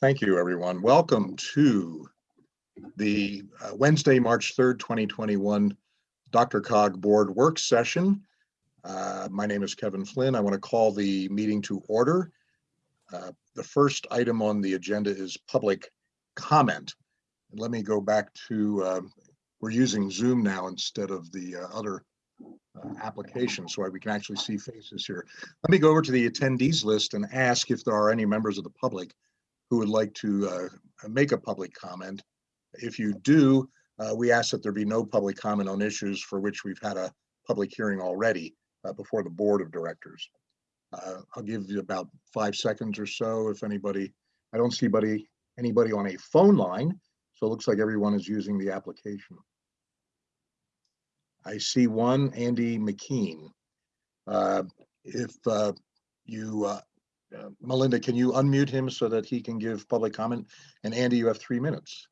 Thank you, everyone. Welcome to the uh, Wednesday, March 3rd, 2021 DRCOG Board Work Session. Uh, My name is Kevin Flynn. I want to call the meeting to order. Uh, The first item on the agenda is public comment. Let me go back to, um, we're using Zoom now instead of the uh, other uh, application, so we can actually see faces here. Let me go over to the attendees list and ask if there are any members of the public who would like to uh, make a public comment. If you do, uh, we ask that there be no public comment on issues for which we've had a public hearing already uh, before the Board of Directors. Uh, I'll give you about five seconds or so if anybody, I don't see anybody, anybody on a phone line, so it looks like everyone is using the application. I see one, Andy McKean. Uh, If uh, you uh, uh, Melinda, can you unmute him so that he can give public comment? And Andy, you have three minutes.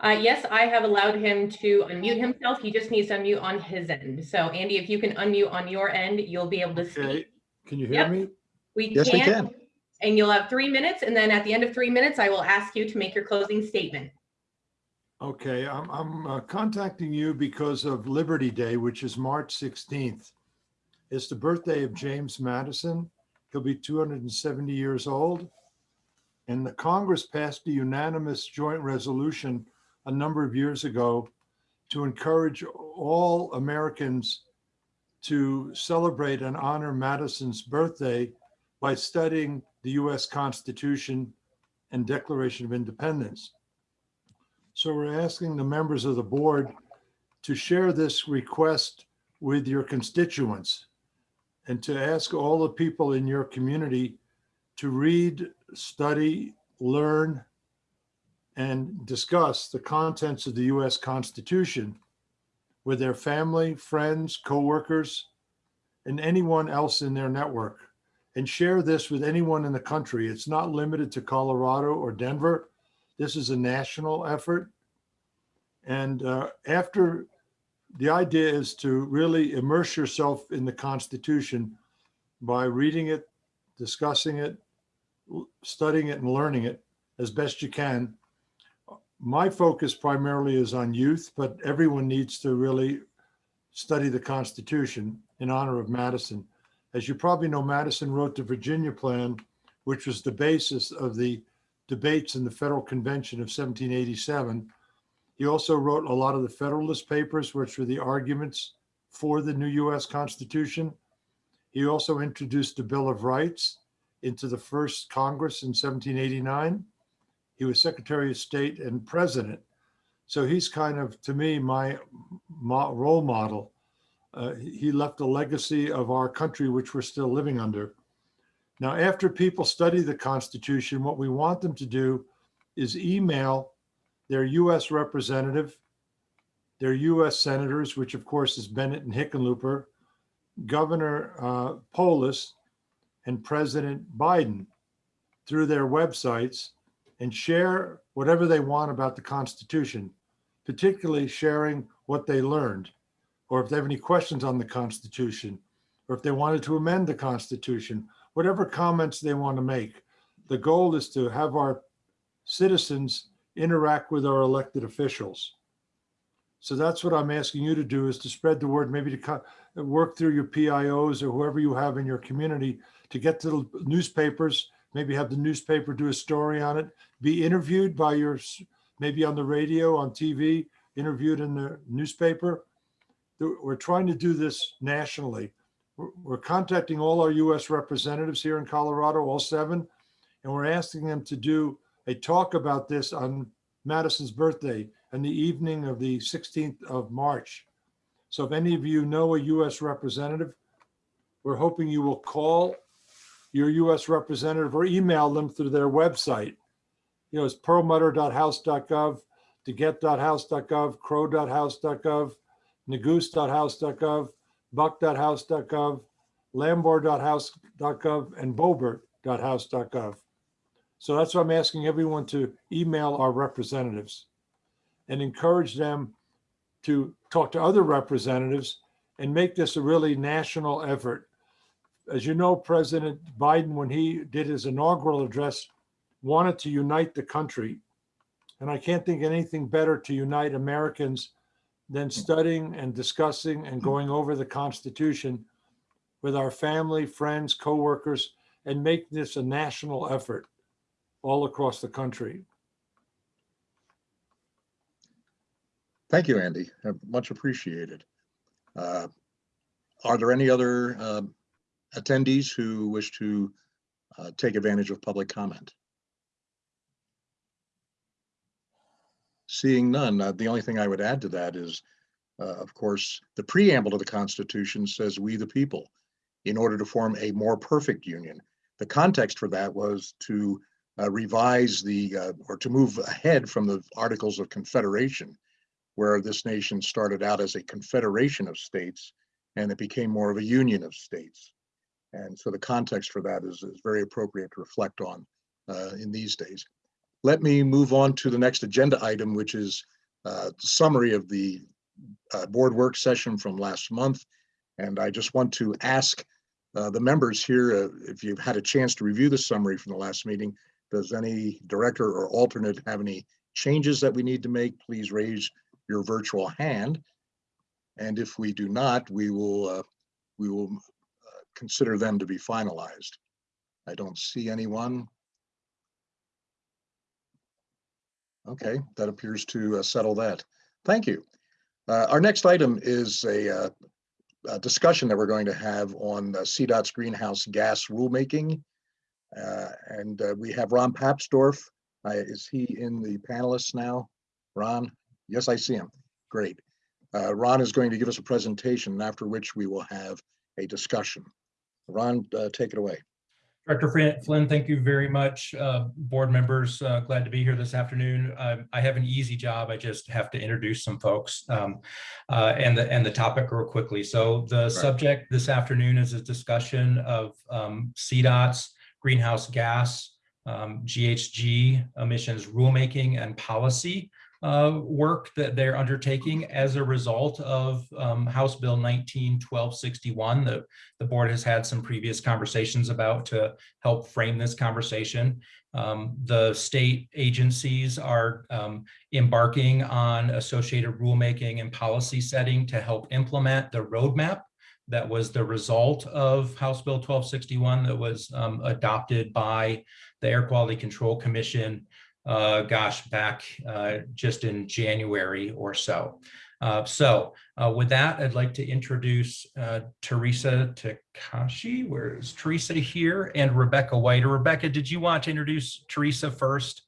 Uh, yes, I have allowed him to unmute himself. He just needs to unmute on his end. So Andy, if you can unmute on your end, you'll be able to Okay, speak. can you hear Yep. me? We Yes, we can, can. and you'll have three minutes. And then at the end of three minutes, I will ask you to make your closing statement. Okay, I'm, I'm uh, contacting you because of Liberty Day, which is March 16th. It's the birthday of James Madison. He'll be 270 years old. And the Congress passed a unanimous joint resolution a number of years ago to encourage all Americans to celebrate and honor Madison's birthday by studying the US Constitution and Declaration of Independence. So we're asking the members of the board to share this request with your constituents and to ask all the people in your community to read, study, learn, and discuss the contents of the US Constitution with their family, friends, coworkers, and anyone else in their network. And share this with anyone in the country. It's not limited to Colorado or Denver. This is a national effort. And uh, after, the idea is to really immerse yourself in the Constitution by reading it, discussing it, studying it and learning it as best you can. My focus primarily is on youth, but everyone needs to really study the Constitution in honor of Madison. As you probably know, Madison wrote the Virginia Plan, which was the basis of the debates in the Federal Convention of 1787. He also wrote a lot of the Federalist Papers, which were the arguments for the new US Constitution. He also introduced the Bill of Rights into the first Congress in 1789. He was Secretary of State and President. So he's kind of, to me, my role model. Uh, he left a legacy of our country, which we're still living under. Now, after people study the Constitution, what we want them to do is email their US representative, their US senators, which of course is Bennett and Hickenlooper, Governor uh, Polis, and President Biden through their websites and share whatever they want about the Constitution, particularly sharing what they learned, or if they have any questions on the Constitution, or if they wanted to amend the Constitution, whatever comments they want to make. The goal is to have our citizens interact with our elected officials. So that's what I'm asking you to do is to spread the word, maybe to work through your PIOs or whoever you have in your community to get to the newspapers, maybe have the newspaper do a story on it, be interviewed by your, maybe on the radio, on TV, interviewed in the newspaper. We're trying to do this nationally. We're contacting all our US representatives here in Colorado, all seven, and we're asking them to do a talk about this on Madison's birthday and the evening of the 16th of March. So if any of you know a US representative, we're hoping you will call your US representative or email them through their website. You know, it's perlmutter.house.gov, degette.house.gov, crow.house.gov, neguse.house.gov, buck.house.gov, lamborn.house.gov, and boebert.house.gov. So that's why I'm asking everyone to email our representatives and encourage them to talk to other representatives and make this a really national effort. as you know, President Biden, when he did his inaugural address, wanted to unite the country. And I can't think of anything better to unite Americans than studying and discussing and going over the Constitution with our family, friends, coworkers, and make this a national effort all across the country. Thank you, Andy. Uh, Much appreciated. Uh, Are there any other uh, attendees who wish to uh, take advantage of public comment? Seeing none, uh, the only thing I would add to that is, uh, of course, the preamble to the Constitution says "we the people" in order to form a more perfect union. The context for that was to uh, revise the, uh, or to move ahead from the Articles of Confederation, where this nation started out as a confederation of states and it became more of a union of states. And so the context for that is, is very appropriate to reflect on uh, in these days. Let me move on to the next agenda item, which is uh, summary of the uh, board work session from last month. And I just want to ask uh, the members here, uh, if you've had a chance to review the summary from the last meeting, does any director or alternate have any changes that we need to make? Please raise your virtual hand. And if we do not, we will, uh, we will uh, consider them to be finalized. I don't see anyone. Okay, that appears to uh, settle that. Thank you. Uh, Our next item is a uh, a discussion that we're going to have on uh, CDOT's greenhouse gas rulemaking. Uh, And uh, we have Ron Papsdorf. Uh, Is he in the panelists now? Ron? Yes, I see him. Great. Ron is going to give us a presentation, after which we will have a discussion. Ron, take it away. Director Flynn, thank you very much. Uh, Board members, uh, glad to be here this afternoon. Um, I have an easy job. I just have to introduce some folks um, uh, and the and the topic real quickly. So the subject this afternoon is a discussion of um, CDOT's greenhouse gas um, GHG emissions rulemaking and policy uh, work that they're undertaking as a result of um, House Bill 19 1261 that the board has had some previous conversations about to help frame this conversation. Um, the state agencies are um, embarking on associated rulemaking and policy setting to help implement the roadmap that was the result of House Bill 1261 that was um, adopted by the Air Quality Control Commission uh, gosh, back uh, just in January or so. Uh, so uh, with that, I'd like to introduce uh, Teresa Takushi. Where is Teresa here? And Rebecca White. Or Rebecca, did you want to introduce Teresa first?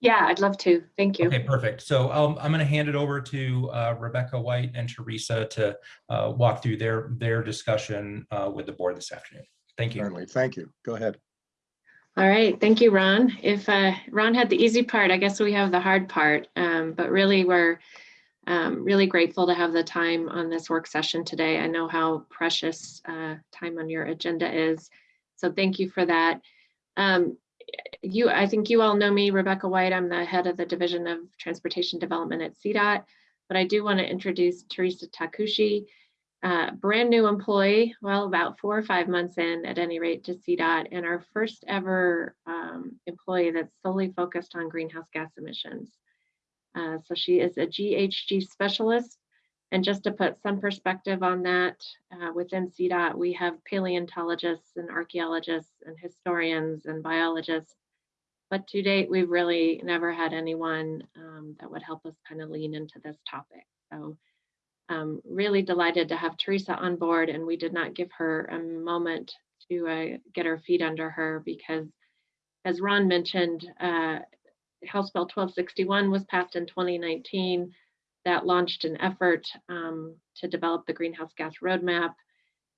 Yeah, I'd love to. Thank you. Okay, perfect. So um, I'm going to hand it over to uh, Rebecca White and Teresa to uh, walk through their their discussion uh, with the board this afternoon. Thank you. Certainly, thank you. Go ahead. All right, thank you, Ron. If uh, Ron had the easy part, I guess we have the hard part. Um, but really, we're um, really grateful to have the time on this work session today. I know how precious uh, time on your agenda is, so thank you for that. Um, you, I think you all know me, Rebecca White. I'm the head of the Division of Transportation Development at CDOT, but I do want to introduce Teresa Takushi. Uh, brand new employee, well, about four or five months in at any rate to CDOT, and our first ever um, employee that's solely focused on greenhouse gas emissions. Uh, so she is a GHG specialist. And just to put some perspective on that, uh, within CDOT, we have paleontologists and archaeologists and historians and biologists. But to date, we've really never had anyone um, that would help us kind of lean into this topic. So um, really delighted to have Teresa on board and we did not give her a moment to uh, get her feet under her because as Ron mentioned, uh, House Bill 1261 was passed in 2019 that launched an effort um, to develop the greenhouse gas roadmap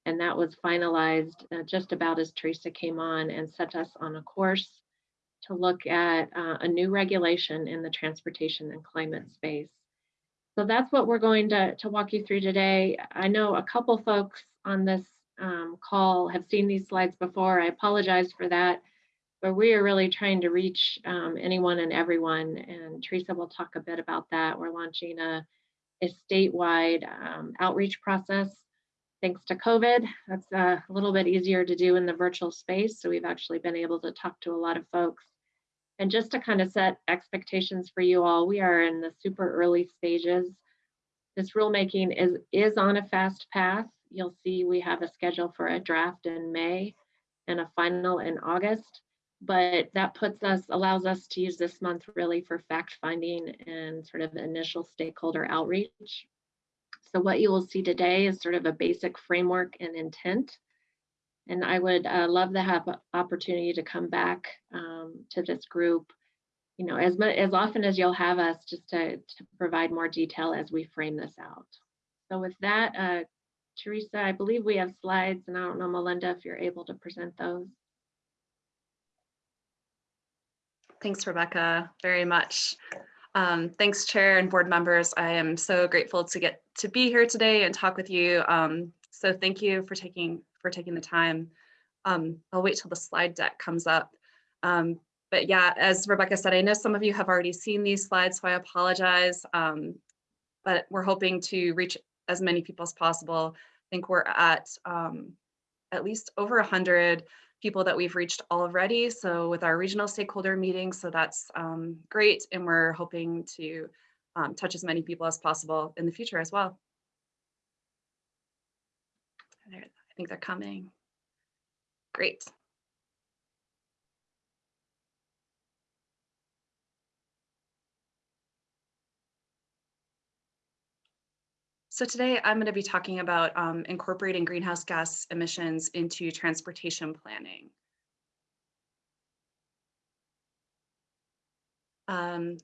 and that was finalized uh, just about as Teresa came on and set us on a course to look at uh, a new regulation in the transportation and climate space. So that's what we're going to, to walk you through today. I know a couple folks on this um, call have seen these slides before. I apologize for that, but we are really trying to reach um, anyone and everyone. And Teresa will talk a bit about that. We're launching a, a statewide um, outreach process thanks to COVID, that's uh, a little bit easier to do in the virtual space. So we've actually been able to talk to a lot of folks. And just to kind of set expectations for you all, we are in the super early stages. This rulemaking is, is on a fast path. You'll see we have a schedule for a draft in May and a final in August. But that puts us, allows us to use this month really for fact finding and sort of initial stakeholder outreach. So what you will see today is sort of a basic framework and intent. And I would uh, love to have opportunity to come back um, to this group, you know, as, as often as you'll have us just to, to provide more detail as we frame this out. So with that, uh, Teresa, I believe we have slides and I don't know, Melinda, if you're able to present those. Thanks, Rebecca, very much. Um, thanks, Chair and board members. I am so grateful to get to be here today and talk with you. Um, so thank you for taking for taking the time. Um, I'll wait till the slide deck comes up. Um, but yeah, as Rebecca said, I know some of you have already seen these slides, so I apologize. Um, but we're hoping to reach as many people as possible. I think we're at um, at least over 100 people that we've reached already. So with our regional stakeholder meetings, so that's um, great. And we're hoping to um, touch as many people as possible in the future as well. There, I think they're coming. Great. So today I'm going to be talking about um, incorporating greenhouse gas emissions into transportation planning. Um,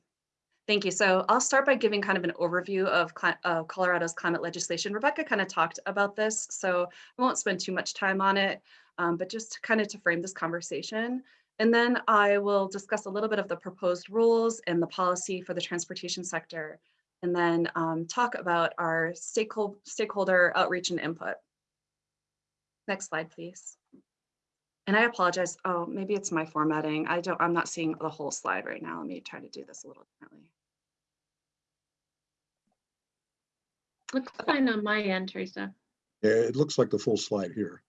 thank you. So I'll start by giving kind of an overview of uh, Colorado's climate legislation. Rebecca kind of talked about this, so I won't spend too much time on it, um, but just kind of to frame this conversation. And then I will discuss a little bit of the proposed rules and the policy for the transportation sector and then um, talk about our stakeholder, stakeholder outreach and input. Next slide, please. And I apologize. Oh, maybe it's my formatting. I don't, I'm not seeing the whole slide right now. Let me try to do this a little differently. Looks fine on my end, Teresa. Yeah, it looks like the full slide here.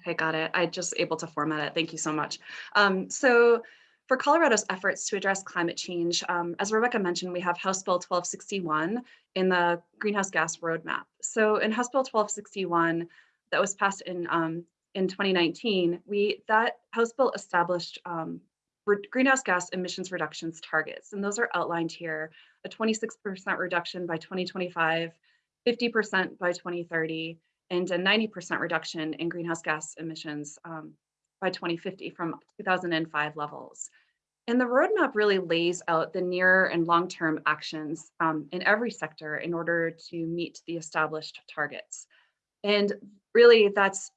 Okay, got it. I just able to format it. Thank you so much. Um, so for Colorado's efforts to address climate change, um, as Rebecca mentioned, we have House Bill 1261 in the greenhouse gas roadmap. So in House Bill 1261 that was passed in um, in 2019, we that House bill established um, greenhouse gas emissions reductions targets, and those are outlined here: a 26% reduction by 2025, 50% by 2030, and a 90% reduction in greenhouse gas emissions um, by 2050 from 2005 levels. And the roadmap really lays out the near and long-term actions um, in every sector in order to meet the established targets. And really that's,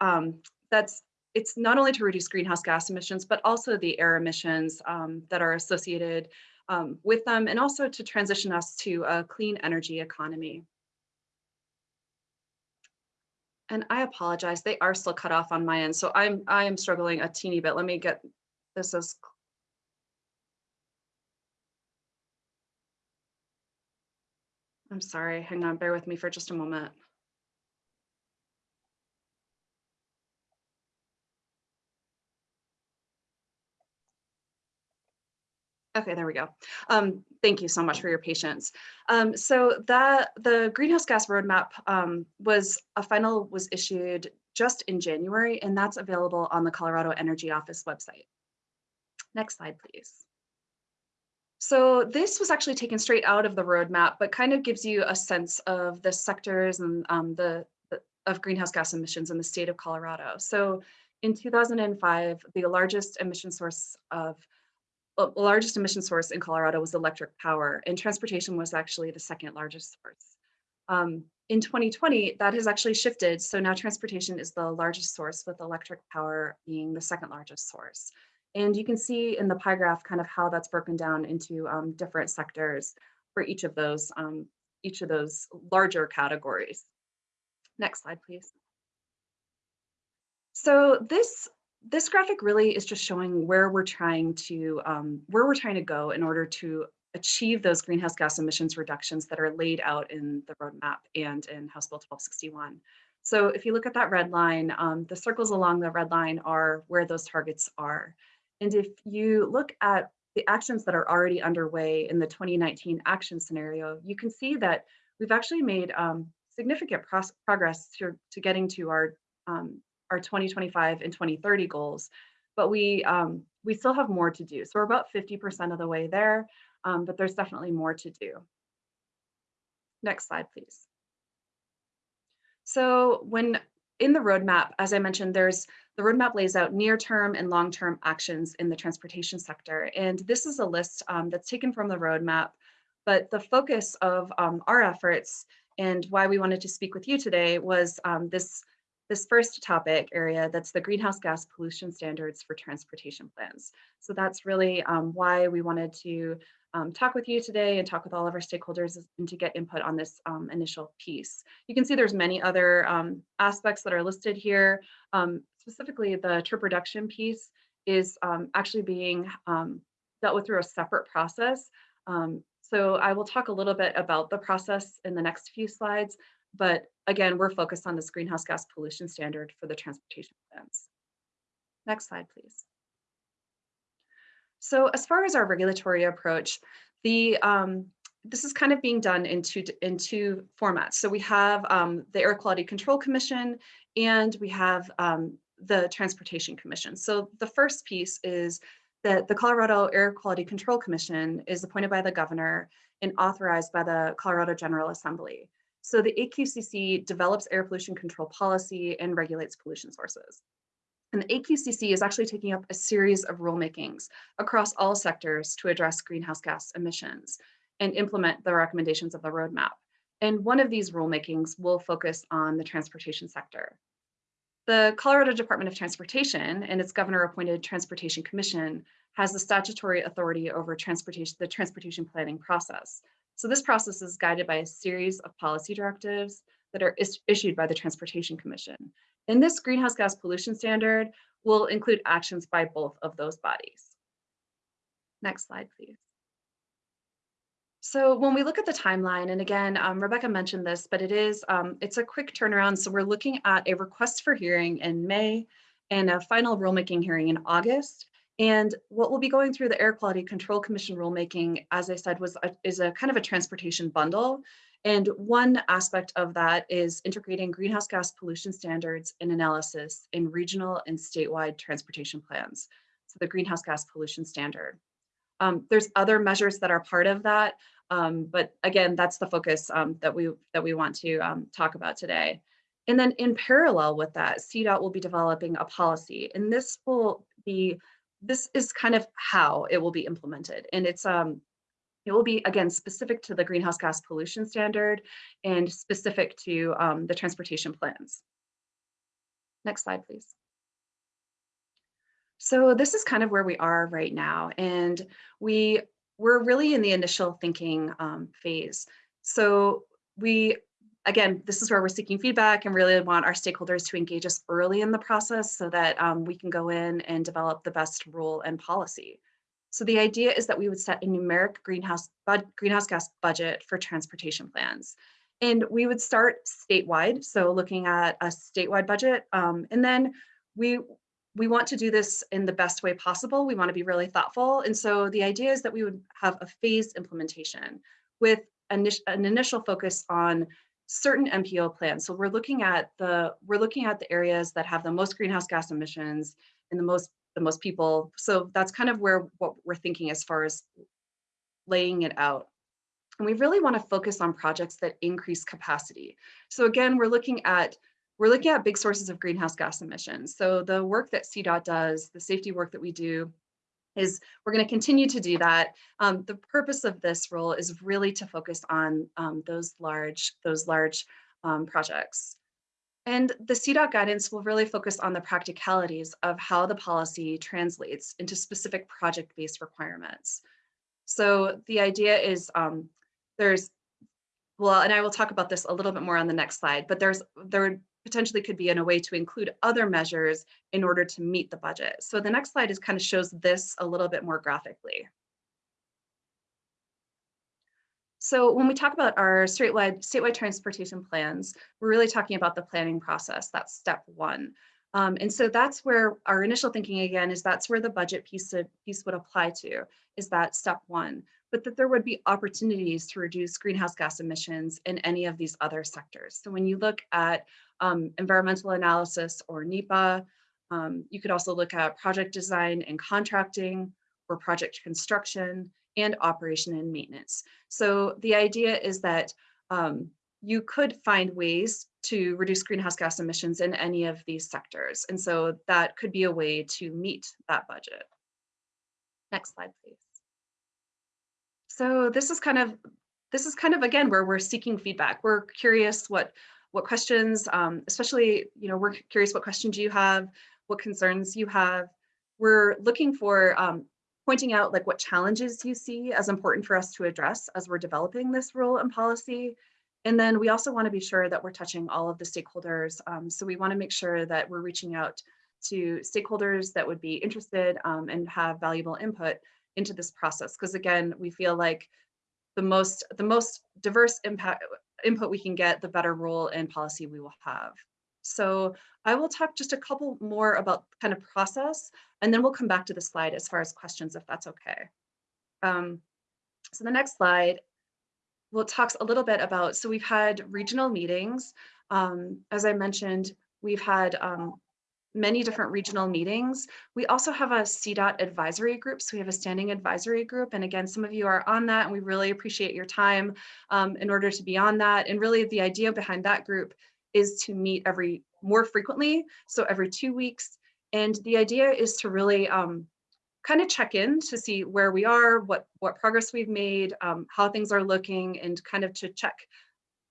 um, that's it's not only to reduce greenhouse gas emissions, but also the air emissions um, that are associated um, with them, and also to transition us to a clean energy economy. And I apologize, they are still cut off on my end. So I'm I am struggling a teeny bit. Let me get this as I'm sorry, hang on, bear with me for just a moment. Okay, there we go. Um, thank you so much for your patience. Um, so that the greenhouse gas roadmap um, was a final was issued just in January, and that's available on the Colorado Energy Office website. Next slide, please. So this was actually taken straight out of the roadmap, but kind of gives you a sense of the sectors and um, the, of greenhouse gas emissions in the state of Colorado. So in 2005, the largest emission source of largest emission source in Colorado was electric power, and transportation was actually the second largest source. Um, in 2020, that has actually shifted. So now transportation is the largest source with electric power being the second largest source. And you can see in the pie graph kind of how that's broken down into um, different sectors for each of those, um, each of those larger categories. Next slide, please. So this this graphic really is just showing where we're trying to um, where we're trying to go in order to achieve those greenhouse gas emissions reductions that are laid out in the roadmap and in House Bill 1261. So if you look at that red line, um, the circles along the red line are where those targets are. And if you look at the actions that are already underway in the 2019 action scenario, you can see that we've actually made um, significant progress to, to getting to our, um, our 2025 and 2030 goals. But we, um, we still have more to do. So we're about 50% of the way there, um, but there's definitely more to do. Next slide, please. So when in the roadmap, as I mentioned, there's the roadmap lays out near-term and long-term actions in the transportation sector. And this is a list um, that's taken from the roadmap, but the focus of um, our efforts and why we wanted to speak with you today was um, this, this first topic area, that's the greenhouse gas pollution standards for transportation plans. So that's really um, why we wanted to um, talk with you today and talk with all of our stakeholders and to get input on this um, initial piece. You can see there's many other um, aspects that are listed here. Um, specifically, the trip reduction piece is um, actually being dealt with through a separate process. so I will talk a little bit about the process in the next few slides, but again, we're focused on this greenhouse gas pollution standard for the transportation plans. Next slide, please. So as far as our regulatory approach, the um, this is kind of being done in two, in two formats. So we have um, the Air Quality Control Commission and we have um, the Transportation Commission. So the first piece is that the Colorado Air Quality Control Commission is appointed by the governor and authorized by the Colorado General Assembly. So the AQCC develops air pollution control policy and regulates pollution sources. And the AQCC is actually taking up a series of rulemakings across all sectors to address greenhouse gas emissions and implement the recommendations of the roadmap. And one of these rulemakings will focus on the transportation sector. The Colorado Department of Transportation and its governor appointed Transportation Commission has the statutory authority over transportation, the transportation planning process. So this process is guided by a series of policy directives that are is issued by the Transportation Commission. And this greenhouse gas pollution standard will include actions by both of those bodies. Next slide, please. So when we look at the timeline, and again, um, Rebecca mentioned this, but it is, um, it's a quick turnaround. So we're looking at a request for hearing in May and a final rulemaking hearing in August. And what we'll be going through the Air Quality Control Commission rulemaking, as I said, was a, is a kind of a transportation bundle. And one aspect of that is integrating greenhouse gas pollution standards and analysis in regional and statewide transportation plans. So the greenhouse gas pollution standard. Um, there's other measures that are part of that, um, but again, that's the focus um, that we that we want to um, talk about today. And then in parallel with that, CDOT will be developing a policy, and this will be this is kind of how it will be implemented, and it's um it will be, again, specific to the greenhouse gas pollution standard and specific to um, the transportation plans. Next slide, please. So this is kind of where we are right now. And we, we're really in the initial thinking um, phase. So we, again, this is where we're seeking feedback and really want our stakeholders to engage us early in the process so that um, we can go in and develop the best rule and policy. So the idea is that we would set a numeric greenhouse, greenhouse gas budget for transportation plans. And we would start statewide, so looking at a statewide budget. Um, and then we, we want to do this in the best way possible. We want to be really thoughtful. And so the idea is that we would have a phased implementation with an, an initial focus on certain MPO plans. So we're looking at the we're looking at the areas that have the most greenhouse gas emissions and the most the most people. So that's kind of where what we're thinking as far as laying it out. And we really want to focus on projects that increase capacity. So again, we're looking at we're looking at big sources of greenhouse gas emissions. So the work that CDOT does, the safety work that we do, is we're going to continue to do that. Um, the purpose of this role is really to focus on um, those large those large um, projects. And the CDOT guidance will really focus on the practicalities of how the policy translates into specific project-based requirements. So the idea is um, there's, well, and I will talk about this a little bit more on the next slide, but there's there potentially could be in a way to include other measures in order to meet the budget. So the next slide is kind of shows this a little bit more graphically. So when we talk about our statewide, statewide transportation plans, we're really talking about the planning process. That's step one. Um, and so that's where our initial thinking again is that's where the budget piece, of, piece would apply to, is that step one. But that there would be opportunities to reduce greenhouse gas emissions in any of these other sectors. So when you look at um, environmental analysis or NEPA, um, you could also look at project design and contracting or project construction and operation and maintenance. So the idea is that um, you could find ways to reduce greenhouse gas emissions in any of these sectors. And so that could be a way to meet that budget. Next slide, please. So this is kind of, this is kind of, again, where we're seeking feedback. We're curious what, what questions, um, especially, you know, we're curious what questions you have, what concerns you have. We're looking for um, pointing out like what challenges you see as important for us to address as we're developing this rule and policy. And then we also want to be sure that we're touching all of the stakeholders. Um, so we want to make sure that we're reaching out to stakeholders that would be interested um, and have valuable input into this process. Because again, we feel like the most the most diverse impact input we can get, the better rule and policy we will have. So I will talk just a couple more about kind of process, and then we'll come back to the slide as far as questions, if that's okay. Um, so the next slide, will talks a little bit about, so we've had regional meetings. Um, as I mentioned, we've had um, many different regional meetings. We also have a CDOT advisory group. So we have a standing advisory group. And again, some of you are on that and we really appreciate your time um, in order to be on that. And really the idea behind that group is to meet every more frequently, so every two weeks. And the idea is to really um, kind of check in to see where we are, what what progress we've made, um, how things are looking, and kind of to check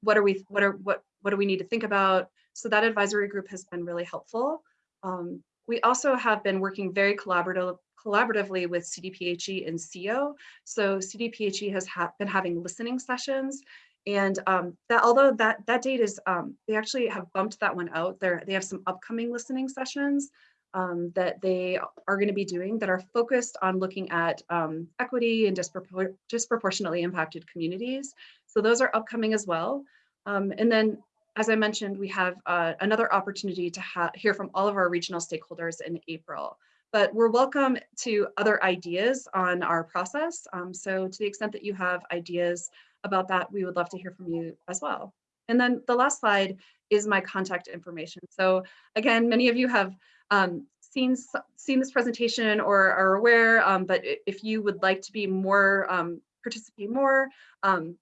what are we what are what what do we need to think about. So that advisory group has been really helpful. Um, we also have been working very collaborative collaboratively with CDPHE and CO. So CDPHE has ha been having listening sessions and um, that although that that date is, um, they actually have bumped that one out. There, they have some upcoming listening sessions um, that they are going to be doing that are focused on looking at um, equity and dispropor disproportionately impacted communities. So those are upcoming as well. Um, and then, as I mentioned, we have uh, another opportunity to hear from all of our regional stakeholders in April but we're welcome to other ideas on our process. Um, so to the extent that you have ideas about that, we would love to hear from you as well. And then the last slide is my contact information. So again, many of you have um, seen, seen this presentation or are aware, um, but if you would like to be more, um, participate more, um,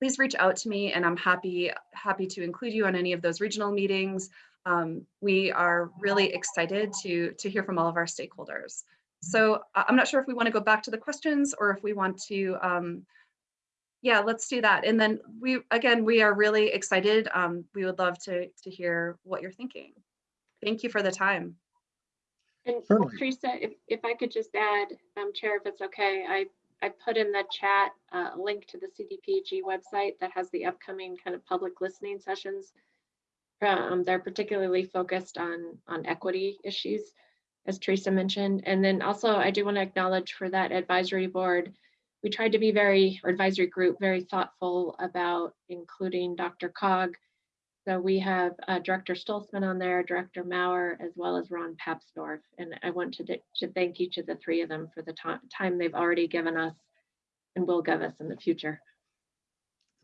please reach out to me and I'm happy, happy to include you on any of those regional meetings. Um, we are really excited to, to hear from all of our stakeholders. So I'm not sure if we want to go back to the questions or if we want to um, yeah, let's do that. And then we, again, we are really excited. Um, we would love to, to hear what you're thinking. Thank you for the time. And Certainly. Teresa, if, if I could just add, um, Chair, if it's okay, I, I put in the chat uh, a link to the CDPHE website that has the upcoming kind of public listening sessions. Um, they're particularly focused on, on equity issues, as Teresa mentioned. And then also I do want to acknowledge for that advisory board, we tried to be very, or advisory group, very thoughtful about including DRCOG. So we have uh, Director Stolzmann on there, Director Maurer, as well as Ron Papsdorf. And I want to, to thank each of the three of them for the time they've already given us and will give us in the future.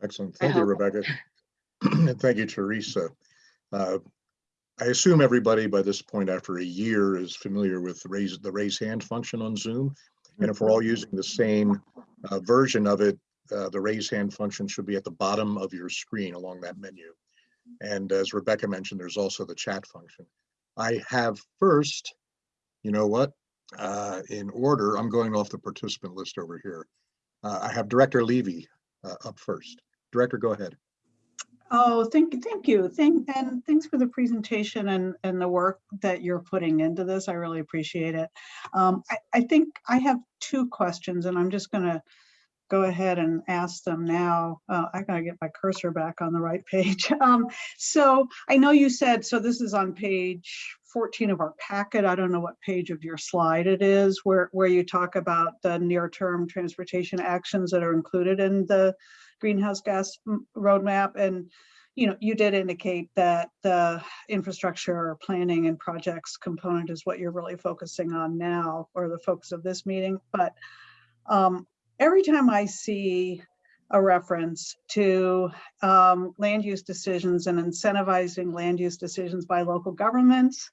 Excellent. I Thank you, hope. Rebecca. And thank you, Teresa. Uh, I assume everybody by this point after a year is familiar with the raise, the raise hand function on Zoom. And if we're all using the same uh, version of it, uh, the raise hand function should be at the bottom of your screen along that menu. And as Rebecca mentioned, there's also the chat function. I have first, you know what, uh, in order, I'm going off the participant list over here. Uh, I have Director Levy uh, up first. Director, go ahead. Oh, thank you, thank you. Thank, and thanks for the presentation and, and the work that you're putting into this. I really appreciate it. Um, I, I think I have two questions and I'm just gonna go ahead and ask them now. Uh, I gotta get my cursor back on the right page. Um, so I know you said, so this is on page 14 of our packet. I don't know what page of your slide it is where, where you talk about the near-term transportation actions that are included in the greenhouse gas roadmap and you know, you did indicate that the infrastructure planning and projects component is what you're really focusing on now, or the focus of this meeting. But um, every time I see a reference to um, land use decisions and incentivizing land use decisions by local governments,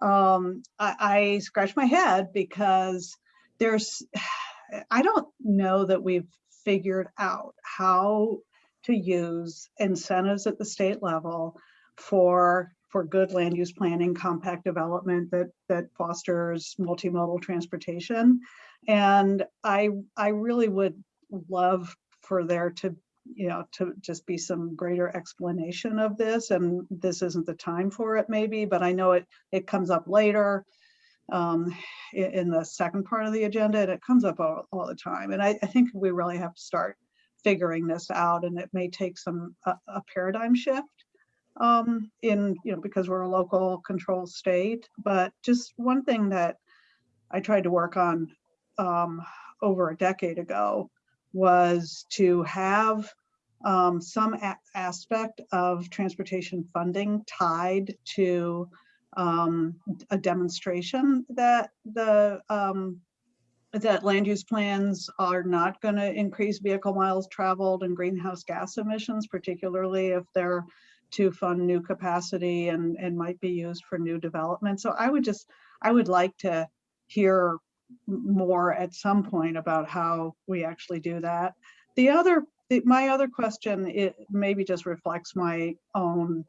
um, I, I scratch my head because there's, I don't know that we've figured out how to use incentives at the state level for for good land use planning, compact development that that fosters multimodal transportation. And I I really would love for there to you know to just be some greater explanation of this and this isn't the time for it maybe but i know it it comes up later um in, the second part of the agenda and it comes up all, all the time. And I, I think we really have to start figuring this out and it may take some a, a paradigm shift um, in you know because we're a local control state. But just one thing that i tried to work on um, over a decade ago was to have um, some aspect of transportation funding tied to um, a demonstration that the um, that land use plans are not going to increase vehicle miles traveled and greenhouse gas emissions, particularly if they're to fund new capacity and, and might be used for new development. So I would just, I would like to hear more at some point about how we actually do that. The other, the- my other question, it maybe just reflects my own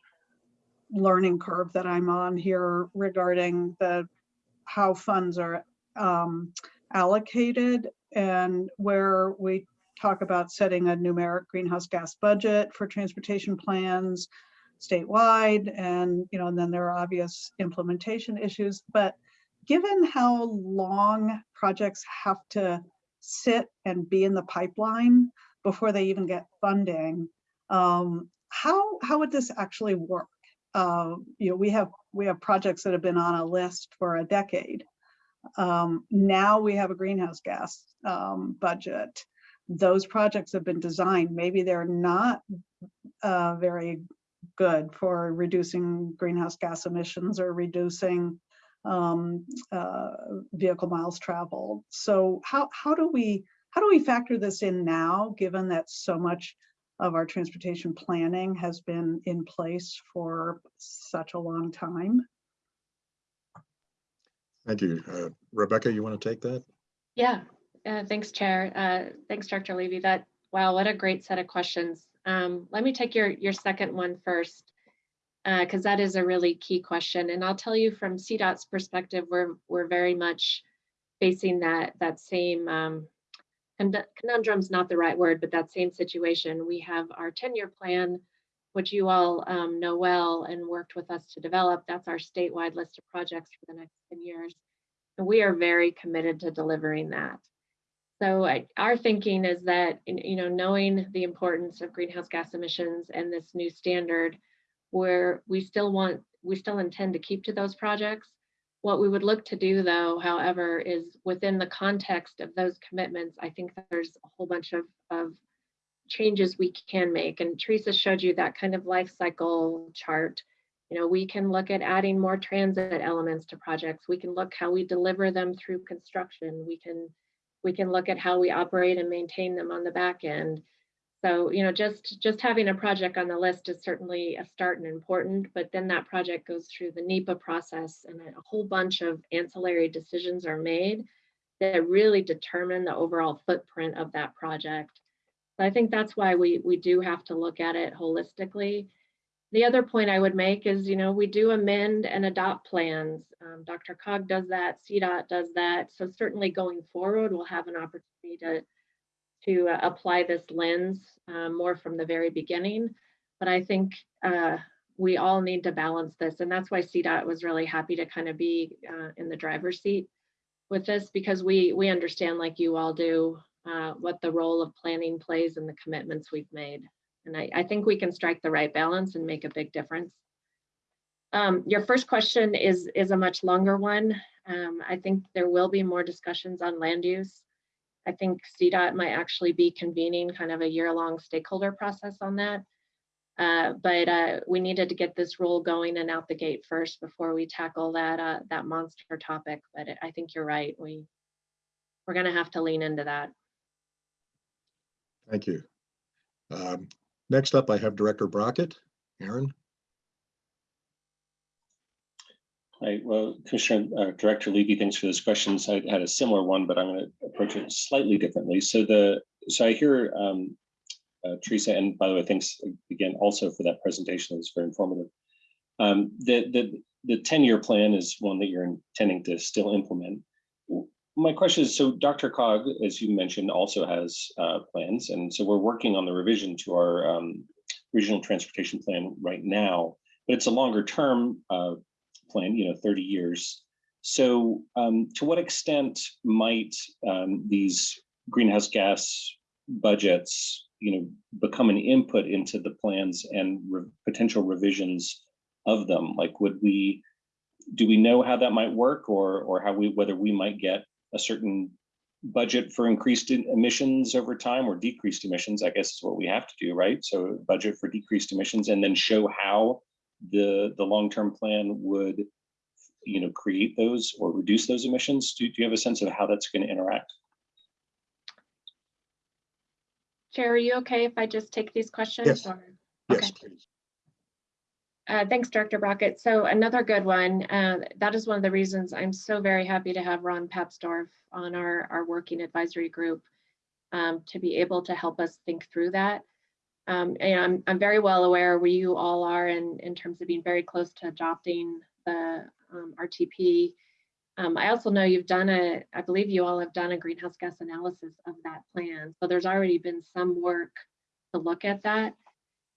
learning curve that I'm on here regarding the, how funds are um, allocated and where we talk about setting a numeric greenhouse gas budget for transportation plans statewide and you know and then there are obvious implementation issues but given how long projects have to sit and be in the pipeline before they even get funding um, how how would this actually work uh, you know we have we have projects that have been on a list for a decade um, now we have a greenhouse gas um, budget. Those projects have been designed. Maybe they're not uh, very good for reducing greenhouse gas emissions or reducing um, uh, vehicle miles traveled. So how how do we how do we factor this in now, given that so much of our transportation planning has been in place for such a long time? Thank you. Uh, Rebecca, you want to take that? Yeah, uh, thanks, Chair. Uh, thanks, Dr. Levy. That, wow, what a great set of questions. Um, let me take your, your second one first, because that is a really key question. And I'll tell you from CDOT's perspective, we're, we're very much facing that, that same, um, conundrum's not the right word, but that same situation. We have our 10-year plan, which you all um, know well and worked with us to develop. That's our statewide list of projects for the next 10 years. And we are very committed to delivering that. So I, our thinking is that, you know, knowing the importance of greenhouse gas emissions and this new standard, where we still want, we still intend to keep to those projects. What we would look to do though, however, is within the context of those commitments, I think there's a whole bunch of, of changes we can make. And Teresa showed you that kind of life cycle chart. You know, we can look at adding more transit elements to projects. We can look how we deliver them through construction. We can we can look at how we operate and maintain them on the back end. So, you know, just just having a project on the list is certainly a start and important, but then that project goes through the NEPA process and a whole bunch of ancillary decisions are made that really determine the overall footprint of that project. So I think that's why we we do have to look at it holistically. The other point I would make is, you know, we do amend and adopt plans. Um, DRCOG does that, CDOT does that. So certainly going forward, we'll have an opportunity to, to uh, apply this lens uh, more from the very beginning. But I think uh, we all need to balance this. And that's why CDOT was really happy to kind of be uh, in the driver's seat with this because we, we understand like you all do uh, what the role of planning plays in the commitments we've made. And I, I think we can strike the right balance and make a big difference. Um, your first question is, is a much longer one. Um, I think there will be more discussions on land use. I think CDOT might actually be convening kind of a year-long stakeholder process on that. Uh, but uh, we needed to get this rule going and out the gate first before we tackle that uh, that monster topic. But I think you're right. We we're going to have to lean into that. Thank you. Um, Next up, I have Director Brockett. Aaron? Hi, well, Commissioner, uh, Director Levy, thanks for those questions. I had a similar one, but I'm going to approach it slightly differently. So the, so I hear um, uh, Teresa, and by the way, thanks again also for that presentation. It was very informative. Um, the, the, the 10-year plan is one that you're intending to still implement. My question is, so DRCOG, as you mentioned, also has uh, plans. And so we're working on the revision to our um, regional transportation plan right now, but it's a longer term uh, plan, you know, 30 years. So um, to what extent might um, these greenhouse gas budgets, you know, become an input into the plans and re potential revisions of them? Like, would we, do we know how that might work or, or how we, whether we might get a certain budget for increased emissions over time or decreased emissions, I guess is what we have to do, right? So budget for decreased emissions and then show how the, the long-term plan would, you know, create those or reduce those emissions. Do, do you have a sense of how that's going to interact? Chair, are you okay if I just take these questions? Yes. or- Yes, Okay. please. Uh, thanks, Director Brockett. So another good one. Uh, that is one of the reasons I'm so very happy to have Ron Papsdorf on our, our working advisory group um, to be able to help us think through that. Um, and I'm, I'm very well aware where you all are in, in terms of being very close to adopting the um, RTP. Um, I also know you've done a, I believe you all have done a greenhouse gas analysis of that plan. So there's already been some work to look at that.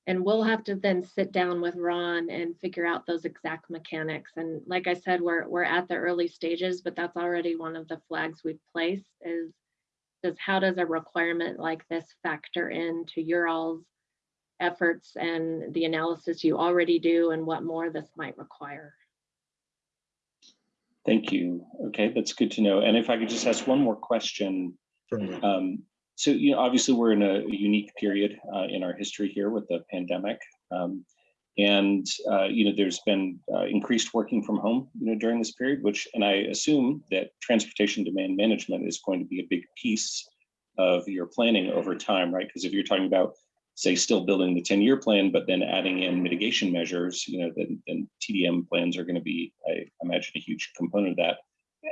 And we'll have to then sit down with Ron and figure out those exact mechanics. And like I said, we're, we're at the early stages, but that's already one of the flags we've placed is, is how does a requirement like this factor into your all's efforts and the analysis you already do and what more this might require. Thank you. Okay, that's good to know. And if I could just ask one more question. Certainly. Um, so, you know, obviously we're in a unique period uh, in our history here with the pandemic. Um, and, uh, you know, there's been uh, increased working from home, you know, during this period, which, and I assume that transportation demand management is going to be a big piece of your planning over time, right? Because if you're talking about, say, still building the 10 year plan, but then adding in mitigation measures, you know, then, then TDM plans are going to be, I imagine, a huge component of that.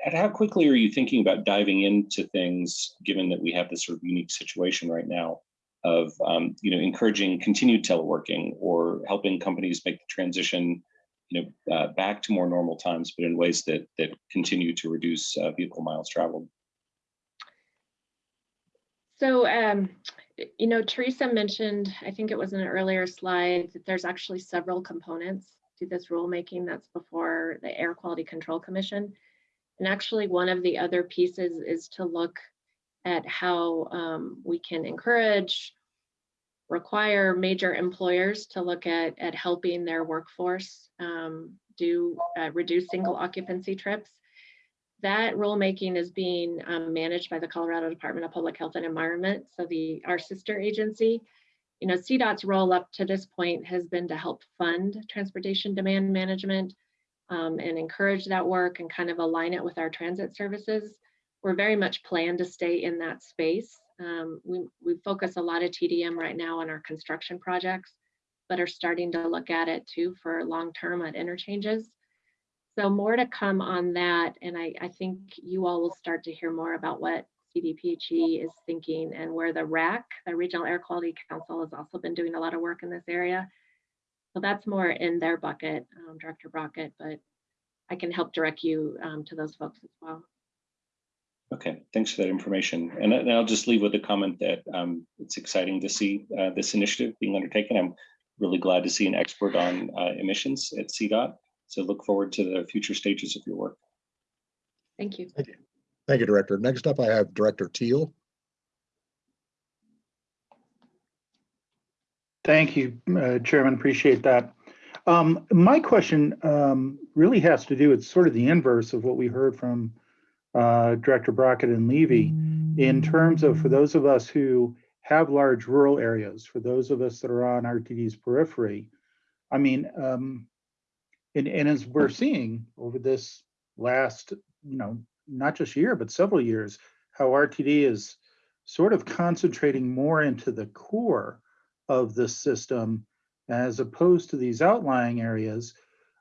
And how quickly are you thinking about diving into things, given that we have this sort of unique situation right now of, um, you know, encouraging continued teleworking or helping companies make the transition, you know, uh, back to more normal times, but in ways that that continue to reduce uh, vehicle miles traveled? So, um, you know, Teresa mentioned, I think it was in an earlier slide, that there's actually several components to this rulemaking that's before the Air Quality Control Commission. And actually, one of the other pieces is to look at how um, we can encourage, require major employers to look at, at helping their workforce um, do uh, reduce single occupancy trips. That rulemaking is being um, managed by the Colorado Department of Public Health and Environment. So the our sister agency, you know, CDOT's role up to this point has been to help fund transportation demand management um, and encourage that work and kind of align it with our transit services. We're very much planned to stay in that space. Um, we, we focus a lot of TDM right now on our construction projects, but are starting to look at it too for long-term at interchanges. So more to come on that. And I, I think you all will start to hear more about what CDPHE is thinking and where the RAC, the Regional Air Quality Council, has also been doing a lot of work in this area. So that's more in their bucket, um, Director Brockett, but I can help direct you um, to those folks as well. Okay, thanks for that information. And, and I'll just leave with a comment that um, it's exciting to see uh, this initiative being undertaken. I'm really glad to see an expert on uh, emissions at CDOT. So look forward to the future stages of your work. Thank you. Thank you, Director. Next up, I have Director Teal. Thank you, uh, Chairman. Appreciate that. Um, My question um, really has to do, it's sort of the inverse of what we heard from uh, Director Brockett and Levy. in terms of, for those of us who have large rural areas, for those of us that are on RTD's periphery, I mean, um, and, and as we're seeing over this last, you know, not just year, but several years, how RTD is sort of concentrating more into the core of the system as opposed to these outlying areas.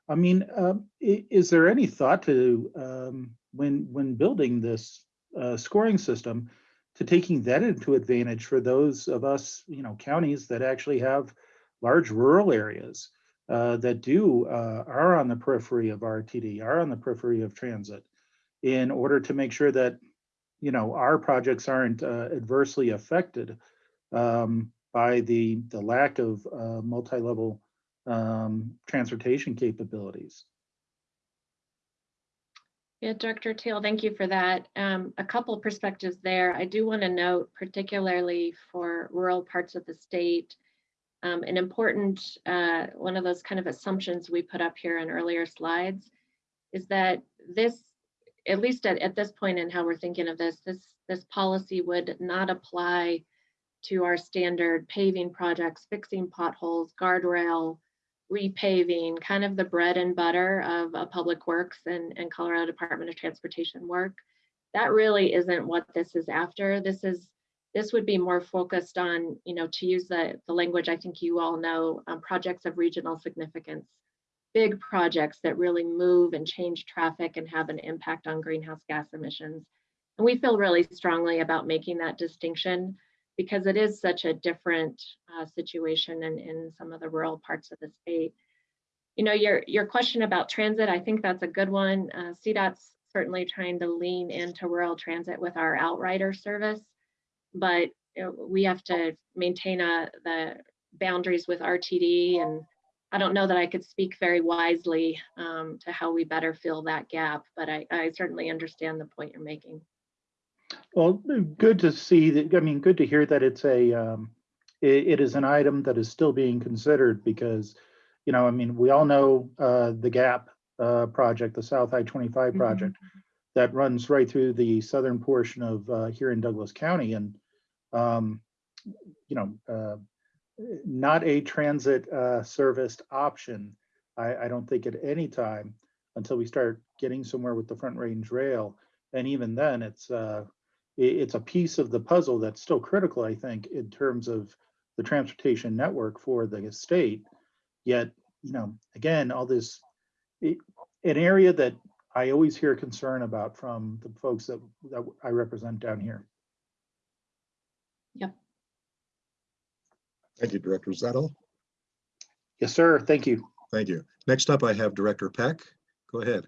I mean, i- is there any thought to, um, when, when building this uh, scoring system, to taking that into advantage for those of us, you know, counties that actually have large rural areas uh, that do, uh, are on the periphery of RTD, are on the periphery of transit, in order to make sure that, you know, our projects aren't uh, adversely affected um, by the, the lack of uh, multi-level um, transportation capabilities. Yeah, Director Teal, thank you for that. Um, a couple perspectives there. I do want to note, particularly for rural parts of the state, um, an important, uh, one of those kind of assumptions we put up here in earlier slides is that this, at least at, at this point in how we're thinking of this, this, this policy would not apply to our standard paving projects, fixing potholes, guardrail, repaving, kind of the bread and butter of a Public Works and, and Colorado Department of Transportation work. That really isn't what this is after. This is, this would be more focused on, you know, to use the, the language I think you all know, um, projects of regional significance. Big projects that really move and change traffic and have an impact on greenhouse gas emissions. And we feel really strongly about making that distinction because it is such a different uh, situation in, in some of the rural parts of the state. You know, your, your question about transit, I think that's a good one. Uh, CDOT's certainly trying to lean into rural transit with our outrider service, but we have to maintain a, the boundaries with RTD and I don't know that I could speak very wisely um, to how we better fill that gap, but I, I certainly understand the point you're making. Well, good to see that, I mean, good to hear that it's a, um, it, it is an item that is still being considered because, you know, I mean, we all know, uh, the GAP, uh, project, the South I-25 project that runs right through the southern portion of, uh, here in Douglas County and, um, you know, uh, not a transit, uh, serviced option. I, I don't think at any time until we start getting somewhere with the Front Range Rail. And even then, it's, uh, it's a piece of the puzzle that's still critical, I think, in terms of the transportation network for the state. Yet, you know, again, all this, i- an area that I always hear concern about from the folks that, that I represent down here. Yep. Thank you, Director Zettel. Yes, sir. Thank you. Thank you. Next up, I have Director Peck. Go ahead.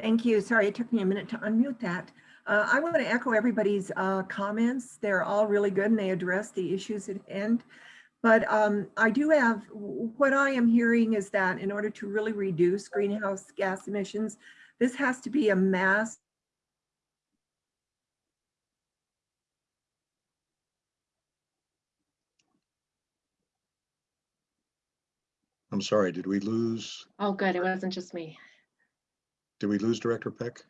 Thank you. Sorry, it took me a minute to unmute that. Uh, I want to echo everybody's uh, comments. They're all really good and they address the issues at hand. But um, I do have, what I am hearing is that in order to really reduce greenhouse gas emissions, this has to be a mass I'm sorry, did we lose, Oh, good. It wasn't just me. did we lose Director Peck?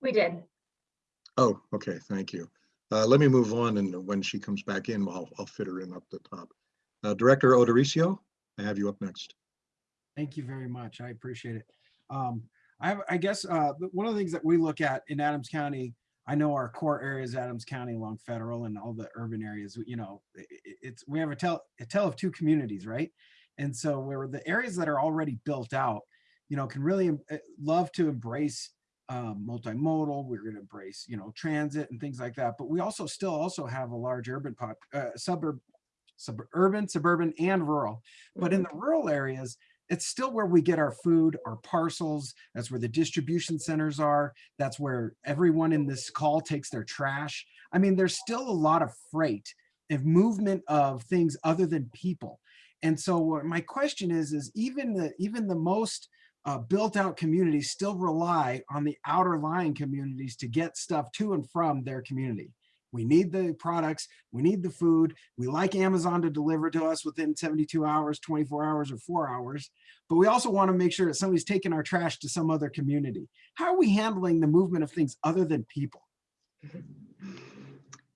We did. Oh, okay, thank you. Uh, let me move on and when she comes back in, I'll, I'll fit her in up the top. Uh, Director O'Dorisio, I have you up next. Thank you very much. I appreciate it. Um, I have, I guess, uh, one of the things that we look at in Adams County, I know our core areas, Adams County along Federal and all the urban areas, you know, i- i- it's, we have a tell, a tell of two communities, right? And so where the areas that are already built out, you know, can really eh, love to embrace um, multimodal, we're gonna embrace, you know, transit and things like that. But we also still also have a large urban pop, uh, suburb, suburban, suburban and rural. But in the rural areas, it's still where we get our food, our parcels. That's where the distribution centers are. That's where everyone in this call takes their trash. I mean, there's still a lot of freight of movement of things other than people. And so my question is, is even the even the most uh, built out communities still rely on the outer lying communities to get stuff to and from their community. We need the products, we need the food. We like Amazon to deliver to us within 72 hours, 24 hours, or four hours. But we also want to make sure that somebody's taking our trash to some other community. How are we handling the movement of things other than people?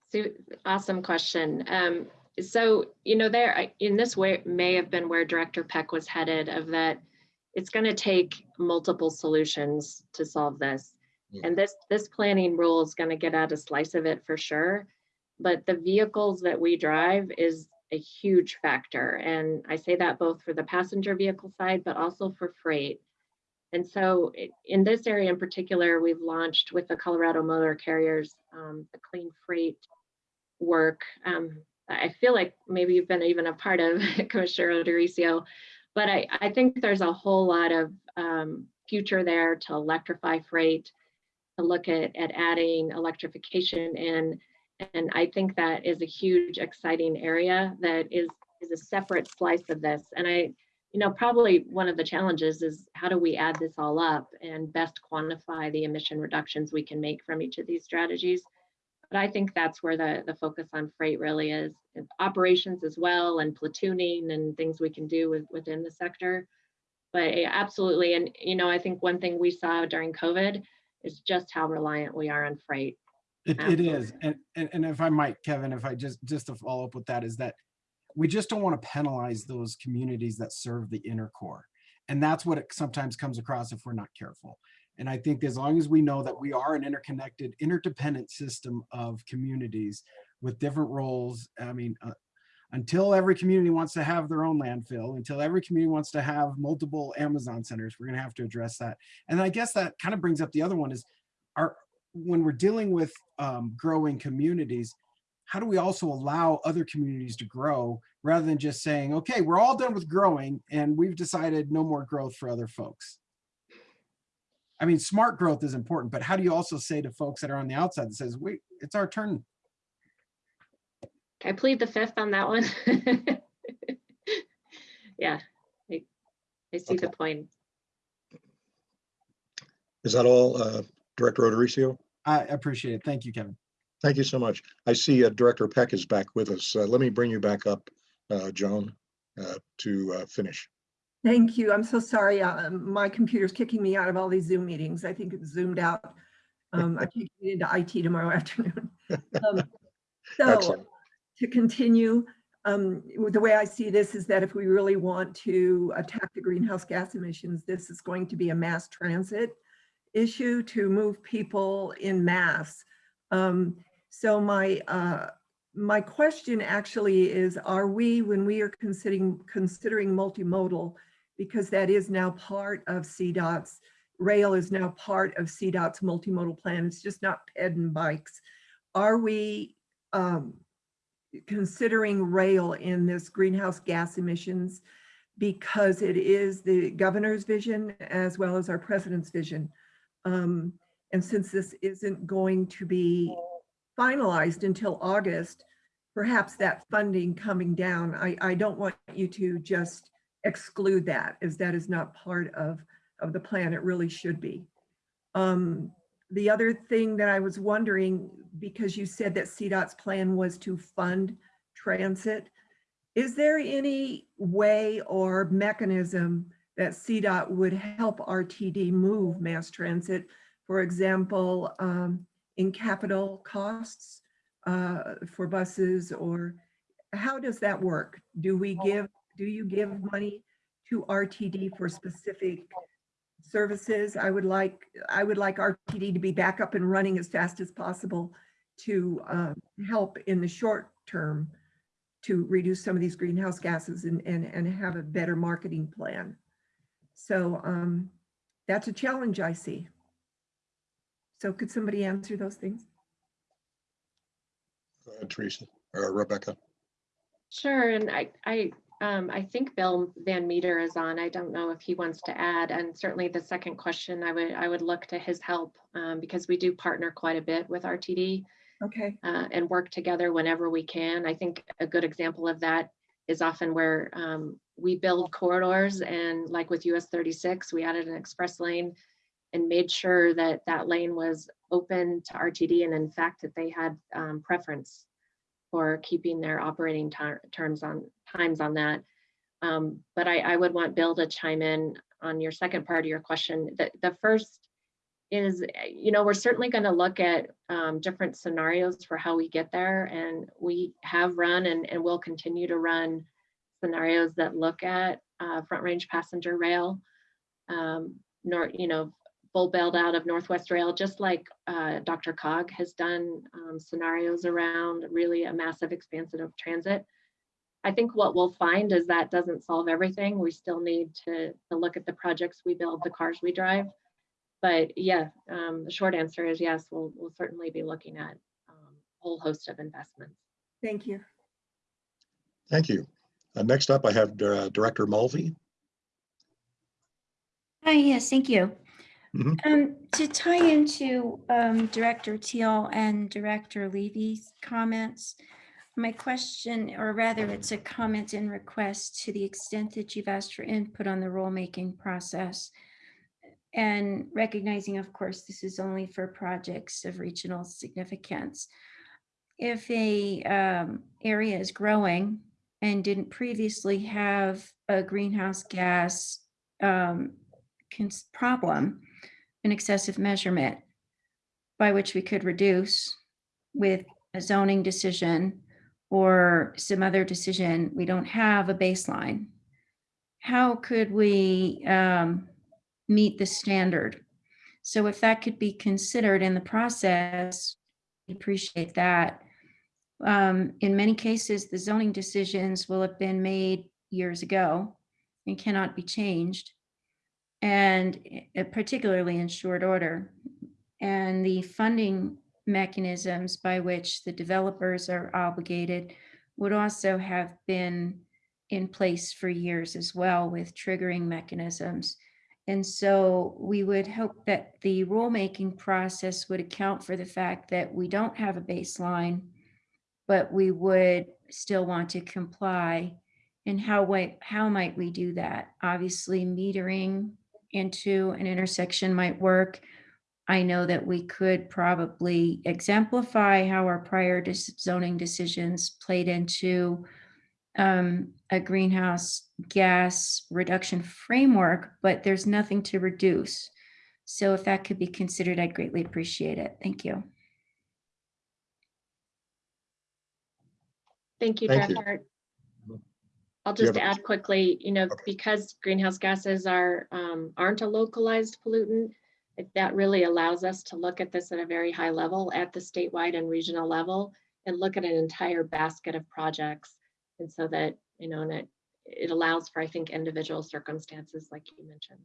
So, awesome question. Um, so, you know, there, in this way, may have been where Director Peck was headed of that it's going to take multiple solutions to solve this. Mm. And this, this planning rule is going to get at a slice of it for sure. But the vehicles that we drive is a huge factor. And I say that both for the passenger vehicle side, but also for freight. And so in this area in particular, we've launched with the Colorado Motor Carriers, um, the Clean Freight work. Um, I feel like maybe you've been even a part of Commissioner O'Dorisio, but I, I think there's a whole lot of um, future there to electrify freight, to look at, at adding electrification in. And I think that is a huge, exciting area that is, is a separate slice of this. And I, you know, probably one of the challenges is how do we add this all up and best quantify the emission reductions we can make from each of these strategies? But I think that's where the, the focus on freight really is, operations as well, and platooning and things we can do with, within the sector. But absolutely, and you know, I think one thing we saw during COVID is just how reliant we are on freight. It, it is, and, and and if I might, Kevin, if I just just to follow up with that is that we just don't want to penalize those communities that serve the inner core, and that's what it sometimes comes across if we're not careful. And I think as long as we know that we are an interconnected, interdependent system of communities with different roles, I mean, uh, until every community wants to have their own landfill, until every community wants to have multiple Amazon centers, we're going to have to address that. And I guess that kind of brings up the other one is, our when we're dealing with um, growing communities, how do we also allow other communities to grow rather than just saying, okay, we're all done with growing and we've decided no more growth for other folks? I mean, smart growth is important, but how do you also say to folks that are on the outside that says, wait, it's our turn? I plead the fifth on that one. Yeah, I, I see the point. Is that all, uh, Director O'Dorisio? I appreciate it. Thank you, Kevin. Thank you so much. I see uh, Director Peck is back with us. Uh, Let me bring you back up, uh, Joan, uh, to uh, finish. Thank you. I'm so sorry. uh, My computer's kicking me out of all these Zoom meetings. I think it's zoomed out. Um, I'm taking it into IT tomorrow afternoon. Um, So Excellent. to continue, um, the way I see this is that if we really want to attack the greenhouse gas emissions, this is going to be a mass transit issue to move people in mass. Um, so my, uh, my question actually is, are we, when we are considering, considering multimodal, because that is now part of CDOT's, rail is now part of CDOT's multimodal plan, it's just not ped and bikes. Are we um, considering rail in this greenhouse gas emissions because it is the governor's vision as well as our president's vision. Um, and since this isn't going to be finalized until August, perhaps that funding coming down, I, I don't want you to just exclude that as that is not part of, of the plan. It really should be. Um, the other thing that I was wondering, because you said that CDOT's plan was to fund transit, is there any way or mechanism that CDOT would help RTD move mass transit? For example, um, in capital costs uh, for buses or how does that work? Do we give, do you give money to RTD for specific services. I would like, I would like RTD to be back up and running as fast as possible to um, help in the short term to reduce some of these greenhouse gases and, and, and have a better marketing plan. So um, that's a challenge I see. So could somebody answer those things? Go ahead, Teresa or Rebecca. Sure, and I, I, um, I think Bill Van Meter is on. I don't know if he wants to add, and certainly the second question, I would, I would look to his help, um, because we do partner quite a bit with RTD Okay, uh, and work together whenever we can. I think a good example of that is often where um, we build corridors and like with US 36, we added an express lane and made sure that that lane was open to RTD and in fact that they had um, preference for keeping their operating terms on times on that. Um, but I, I would want Bill to chime in on your second part of your question. The, the first is, you know, we're certainly going to look at um, different scenarios for how we get there. And we have run and, and will continue to run scenarios that look at uh, front range passenger rail, um, nor, you know, full bailed out of Northwest Rail, just like uh, DRCOG has done um, scenarios around really a massive expansion of transit. I think what we'll find is that doesn't solve everything. We still need to, to look at the projects we build, the cars we drive. But yeah, um, the short answer is yes, we'll, we'll certainly be looking at um, a whole host of investments. Thank you. Thank you. Uh, Next up, I have uh, Director Mulvey. Hi, yes, thank you. Mhm. Um, to tie into um, Director Teal and Director Levy's comments, my question, or rather it's a comment and request to the extent that you've asked for input on the rulemaking process. And recognizing, of course, this is only for projects of regional significance. If a um, area is growing and didn't previously have a greenhouse gas um, problem, an excessive measurement by which we could reduce with a zoning decision or some other decision, we don't have a baseline. How could we um, meet the standard? So if that could be considered in the process, we appreciate that. Um, in many cases, the zoning decisions will have been made years ago and cannot be changed and uh, particularly in short order. And the funding mechanisms by which the developers are obligated would also have been in place for years as well with triggering mechanisms. And so we would hope that the rulemaking process would account for the fact that we don't have a baseline, but we would still want to comply. And how, how might we do that? Obviously, metering into an intersection might work. I know that we could probably exemplify how our prior zoning decisions played into um, a greenhouse gas reduction framework, but there's nothing to reduce. So if that could be considered, I'd greatly appreciate it. Thank you. Thank you, Thank you. Director. I'll just have a- add quickly, you know, Okay. because greenhouse gases are, um, aren't a localized pollutant, it- that really allows us to look at this at a very high level at the statewide and regional level and look at an entire basket of projects. And so that, you know, and it, it allows for, I think, individual circumstances like you mentioned.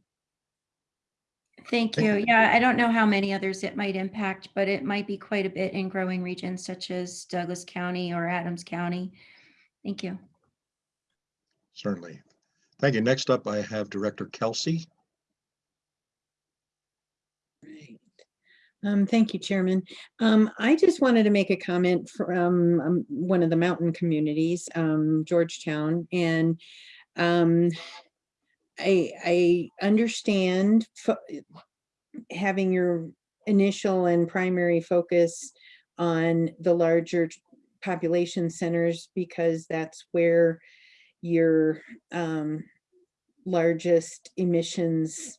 Thank Thank you. you. Yeah, I don't know how many others it might impact, but it might be quite a bit in growing regions such as Douglas County or Adams County. Thank you. Certainly. Thank you. Next up, I have Director Kelsey. Right. Um, thank you, Chairman. Um, I just wanted to make a comment from um, one of the mountain communities, um, Georgetown, and um, I, I understand having your initial and primary focus on the larger population centers because that's where your um, largest emissions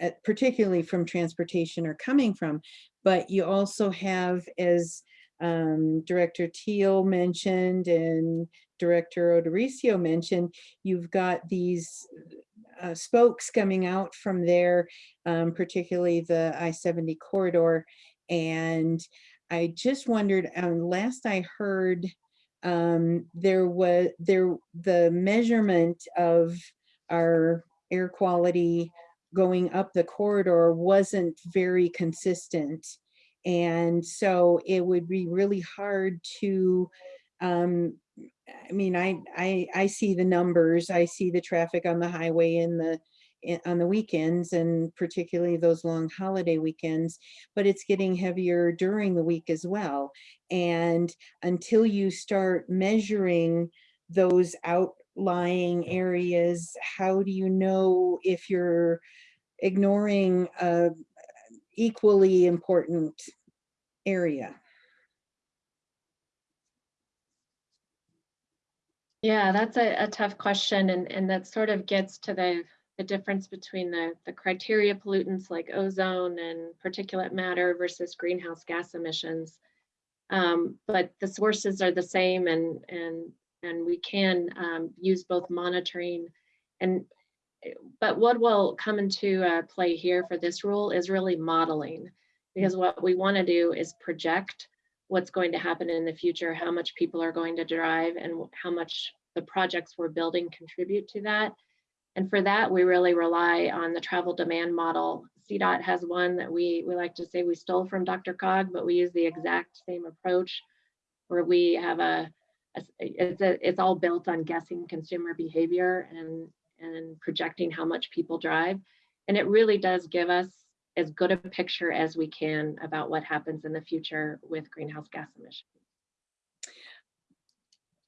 uh, particularly from transportation are coming from. But you also have, as um, Director Teal mentioned and Director O'Dorisio mentioned, you've got these uh, spokes coming out from there, um, particularly the I-70 corridor. And I just wondered, um, last I heard, um, there was there the measurement of our air quality going up the corridor wasn't very consistent. And so it would be really hard to, um, I mean, I, I, I see the numbers, I see the traffic on the highway in the, on the weekends and particularly those long holiday weekends, but it's getting heavier during the week as well. And until you start measuring those outlying areas, how do you know if you're ignoring a equally important area. Yeah, that's a, a tough question and, and that sort of gets to the, the difference between the, the criteria pollutants like ozone and particulate matter versus greenhouse gas emissions. Um, but the sources are the same and, and, and we can um, use both monitoring and, but what will come into uh, play here for this rule is really modeling. Because what we want to do is project what's going to happen in the future, how much people are going to drive and how much the projects we're building contribute to that. And for that, we really rely on the travel demand model. CDOT has one that we, we like to say we stole from DRCOG, but we use the exact same approach where we have a, a it's, a, it's all built on guessing consumer behavior and, and projecting how much people drive. And it really does give us as good a picture as we can about what happens in the future with greenhouse gas emissions.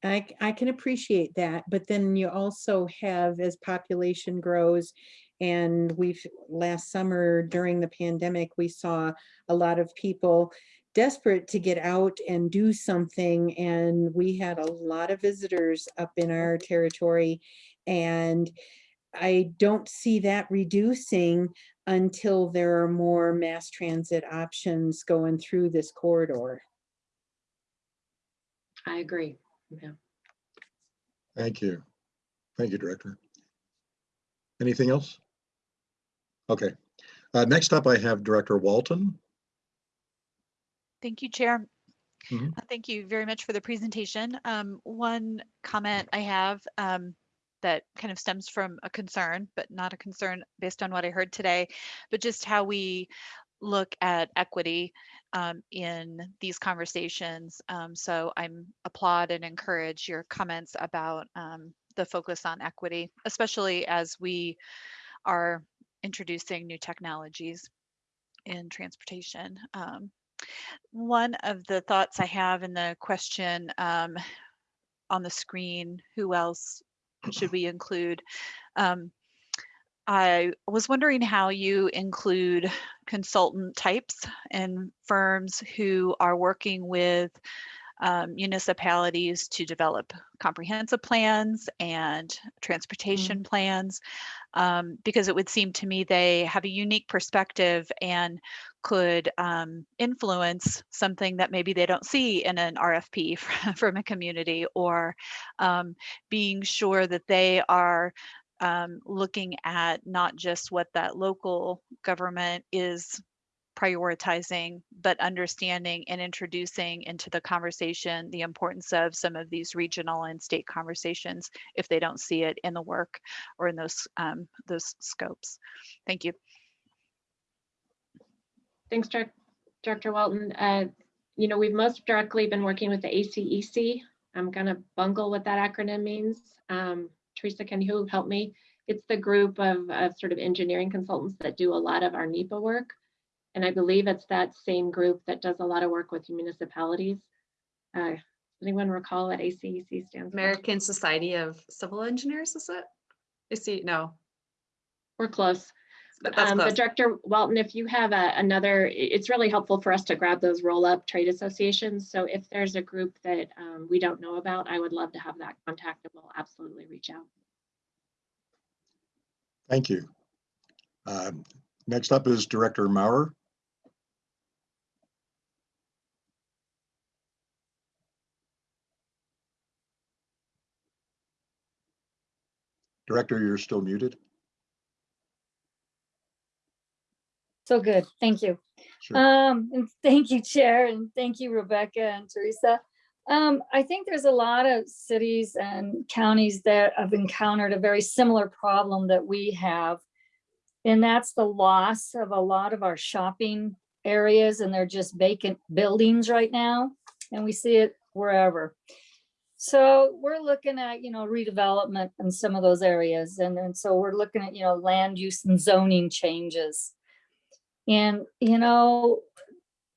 I, I can appreciate that, but then you also have, as population grows, and we've, last summer during the pandemic, we saw a lot of people desperate to get out and do something, and we had a lot of visitors up in our territory. And I don't see that reducing until there are more mass transit options going through this corridor. I agree. Yeah. Thank you. Thank you, Director. Anything else? Okay. Uh, Next up, I have Director Walton. Thank you, Chair. Mhm. Uh, Thank you very much for the presentation. Um, one comment I have um, that kind of stems from a concern, but not a concern based on what I heard today, but just how we look at equity um, in these conversations. Um, so I'm applaud and encourage your comments about um, the focus on equity, especially as we are introducing new technologies in transportation. Um, one of the thoughts I have in the question um, on the screen, who else should we include? Um, I was wondering how you include consultant types and firms who are working with um, municipalities to develop comprehensive plans and transportation plans, um, because it would seem to me they have a unique perspective and could um, influence something that maybe they don't see in an RFP from a community or um, being sure that they are um, looking at not just what that local government is prioritizing, but understanding and introducing into the conversation the importance of some of these regional and state conversations if they don't see it in the work or in those um, those scopes. Thank you. Thanks, Director Walton. Uh, you know, we've most directly been working with the ACEC. I'm gonna bungle what that acronym means. Um, Teresa, can you help me? It's the group of, of sort of engineering consultants that do a lot of our NEPA work. And I believe it's that same group that does a lot of work with municipalities. Uh, anyone recall what ACEC stands for? American Society of Civil Engineers, is it? I see, no. We're close. But Um. But Director Walton, if you have a- another, it's really helpful for us to grab those roll-up trade associations. So if there's a group that um, we don't know about, I would love to have that contact and we'll absolutely reach out. Thank you. Um, Next up is Director Maurer. Director, you're still muted. So good, thank you. Sure. Um, and thank you, Chair, and thank you, Rebecca and Teresa. Um, I think there's a lot of cities and counties that have encountered a very similar problem that we have. And that's the loss of a lot of our shopping areas and they're just vacant buildings right now. And we see it wherever. So we're looking at, you know, redevelopment in some of those areas. And then so we're looking at, you know, land use and zoning changes. And, you know,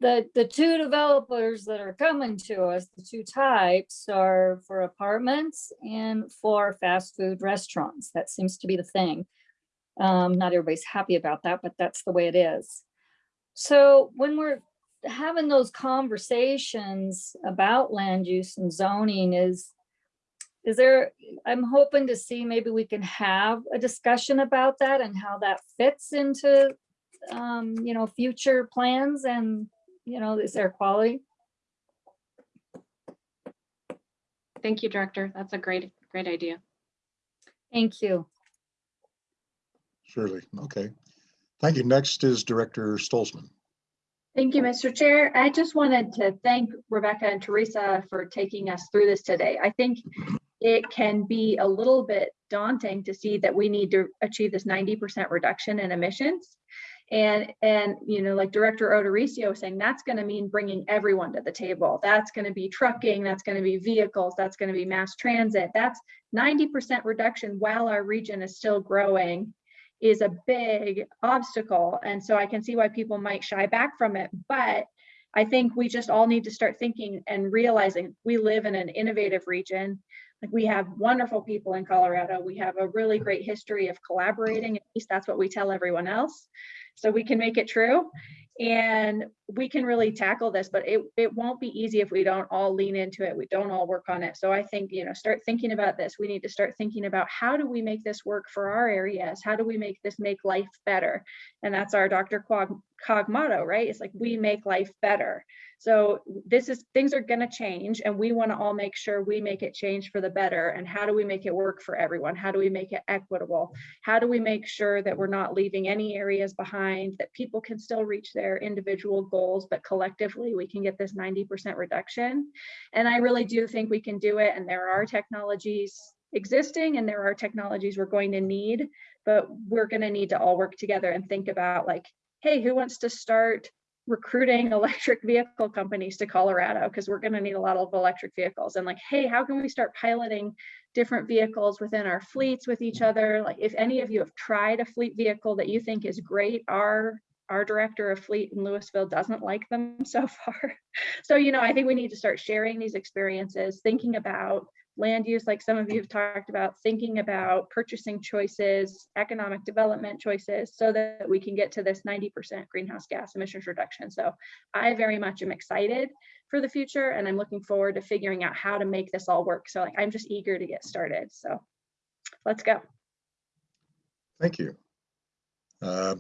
the, the two developers that are coming to us, the two types are for apartments and for fast food restaurants. That seems to be the thing. Um, not everybody's happy about that, but that's the way it is. So when we're having those conversations about land use and zoning is, is there, I'm hoping to see maybe we can have a discussion about that and how that fits into, um, you know, future plans and, you know, this air quality? Thank you, Director. That's a great, great idea. Thank you. Surely, okay. Thank you. Next is Director Stolzman. Thank you, Mr. Chair. I just wanted to thank Rebecca and Teresa for taking us through this today. I think it can be a little bit daunting to see that we need to achieve this 90% reduction in emissions. And, and, you know, like Director O'Dorisio was saying, that's going to mean bringing everyone to the table. That's going to be trucking, that's going to be vehicles, that's going to be mass transit. That's 90% reduction while our region is still growing is a big obstacle. And so I can see why people might shy back from it. But I think we just all need to start thinking and realizing we live in an innovative region. Like we have wonderful people in Colorado. We have a really great history of collaborating. At least that's what we tell everyone else. So we can make it true. And we can really tackle this, but it, it won't be easy if we don't all lean into it. We don't all work on it. So I think, you know, start thinking about this. We need to start thinking about how do we make this work for our areas? How do we make this make life better? And that's our DRCOG, Cog motto, right? It's like we make life better. So this is things are going to change and we want to all make sure we make it change for the better. And how do we make it work for everyone? How do we make it equitable? How do we make sure that we're not leaving any areas behind, that people can still reach their individual goals, but collectively we can get this 90% reduction. And I really do think we can do it. And there are technologies existing and there are technologies we're going to need, but we're going to need to all work together and think about like, hey, who wants to start recruiting electric vehicle companies to Colorado because we're going to need a lot of electric vehicles and like hey how can we start piloting different vehicles within our fleets with each mm-hmm. other like if any of you have tried a fleet vehicle that you think is great our our director of fleet in Louisville doesn't like them so far so you know I think we need to start sharing these experiences thinking about land use, like some of you have talked about, thinking about purchasing choices, economic development choices, so that we can get to this 90% greenhouse gas emissions reduction. So I very much am excited for the future and I'm looking forward to figuring out how to make this all work. So like, I'm just eager to get started. So let's go. Thank you. Uh,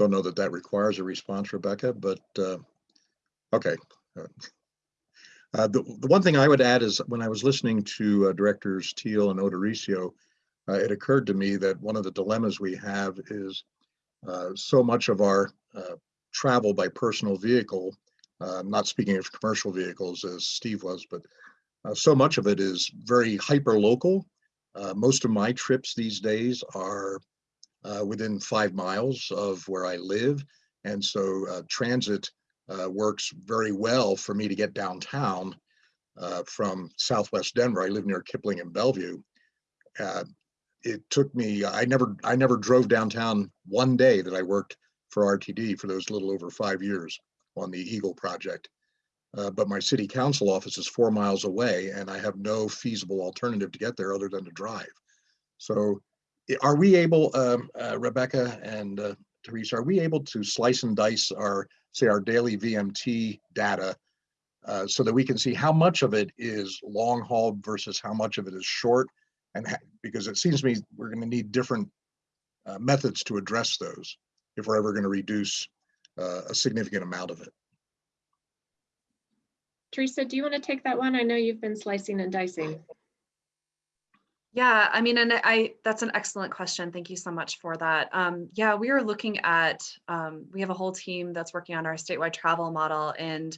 Don't know that that requires a response, Rebecca, but uh, okay. Uh, The, the one thing I would add is when I was listening to uh, Directors Teal and O'Dorisio, uh, it occurred to me that one of the dilemmas we have is uh, so much of our uh, travel by personal vehicle, uh, not speaking of commercial vehicles as Steve was, but uh, so much of it is very hyper local. Uh, most of my trips these days are uh, within five miles of where I live. And so uh, transit uh, works very well for me to get downtown uh, from Southwest Denver. I live near Kipling and Belleview. Uh, it took me, I never, I never drove downtown one day that I worked for RTD for those little over five years on the Eagle project. Uh, but my city council office is four miles away and I have no feasible alternative to get there other than to drive. So are we able, um, uh, Rebecca and uh, Teresa, are we able to slice and dice our, say, our daily VMT data uh, so that we can see how much of it is long haul versus how much of it is short? And because it seems to me we're going to need different uh, methods to address those if we're ever going to reduce uh, a significant amount of it. Teresa, do you want to take that one? I know you've been slicing and dicing. Yeah, I mean, and I, that's an excellent question. Thank you so much for that. Um, yeah, we are looking at, um, we have a whole team that's working on our statewide travel model and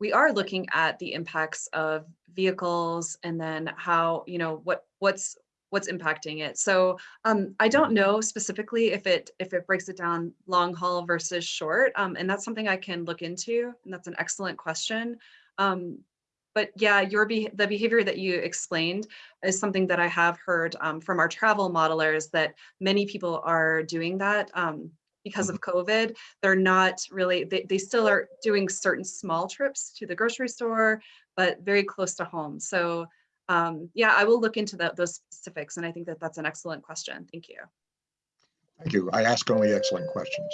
we are looking at the impacts of vehicles and then how, you know, what, what's, what's impacting it. So um, I don't know specifically if it, if it breaks it down long haul versus short. Um, and that's something I can look into. And that's an excellent question. Um, but yeah, your be the behavior that you explained is something that I have heard um, from our travel modelers that many people are doing that um, because of COVID. They're not really, they, they still are doing certain small trips to the grocery store, but very close to home. So um, yeah, I will look into that, those specifics. And I think that that's an excellent question. Thank you. Thank you. I ask only excellent questions.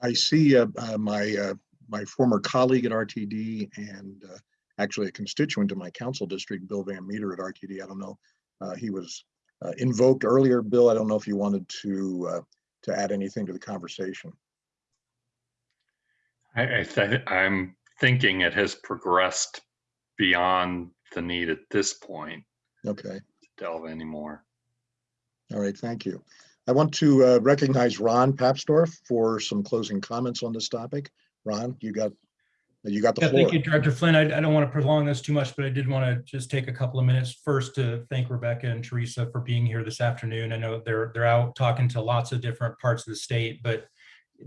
I see uh, uh, my uh, my former colleague at RTD and uh, actually a constituent in my council district, Bill Van Meter at RTD. I don't know. uh, He was uh, invoked earlier. Bill, I don't know if you wanted to uh, to add anything to the conversation. I, I th- I'm thinking it has progressed beyond the need at this point Okay. delve anymore. All right. Thank you. I want to uh, recognize Ron Papsdorf for some closing comments on this topic. Ron, you got you got the Yeah, floor. thank you, Director Flynn. I, I don't want to prolong this too much, but I did want to just take a couple of minutes first to thank Rebecca and Teresa for being here this afternoon. I know they're, they're out talking to lots of different parts of the state, but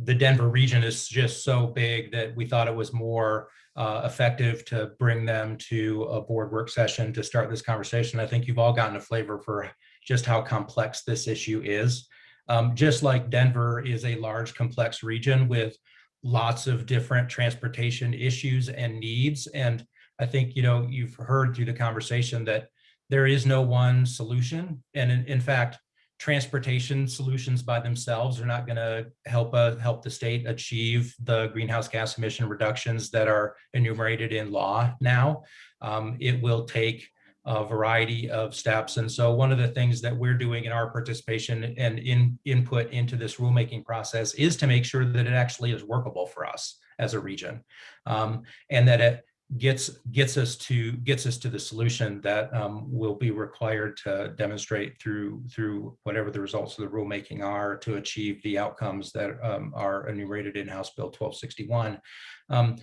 the Denver region is just so big that we thought it was more uh, effective to bring them to a board work session to start this conversation. I think you've all gotten a flavor for just how complex this issue is. Um, just like Denver is a large, complex region with lots of different transportation issues and needs. And I think, you know, you've heard through the conversation that there is no one solution. And in, in fact, transportation solutions by themselves are not going to help uh, help the state achieve the greenhouse gas emission reductions that are enumerated in law now. Um, it will take a variety of steps. And so one of the things that we're doing in our participation and in input into this rulemaking process is to make sure that it actually is workable for us as a region. Um, and that it gets gets us to gets us to the solution that um, will be required to demonstrate through through whatever the results of the rulemaking are to achieve the outcomes that um, are enumerated in House Bill 1261. Um,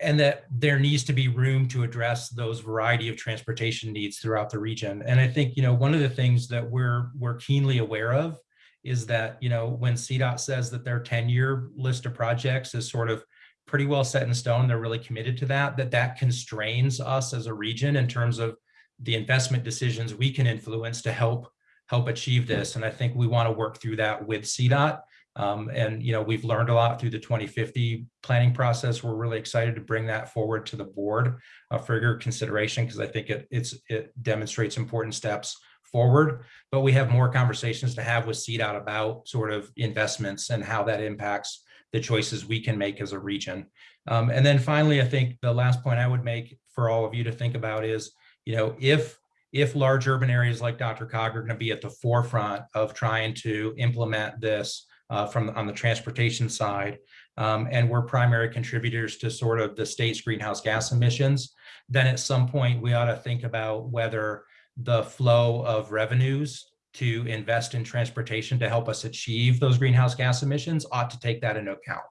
and that there needs to be room to address those variety of transportation needs throughout the region. And I think, you know, one of the things that we're we're keenly aware of is that, you know, when CDOT says that their 10-year list of projects is sort of pretty well set in stone, they're really committed to that, that that constrains us as a region in terms of the investment decisions we can influence to help help achieve this. And I think we want to work through that with CDOT. Um, and, you know, we've learned a lot through the 2050 planning process. We're really excited to bring that forward to the board uh, for your consideration because I think it, it's, it demonstrates important steps forward. But we have more conversations to have with CDOT about sort of investments and how that impacts the choices we can make as a region. Um, and then finally, I think the last point I would make for all of you to think about is, you know, if if large urban areas like DRCOG are going to be at the forefront of trying to implement this uh, from on the transportation side, um, and we're primary contributors to sort of the state's greenhouse gas emissions, then at some point we ought to think about whether the flow of revenues to invest in transportation to help us achieve those greenhouse gas emissions ought to take that into account.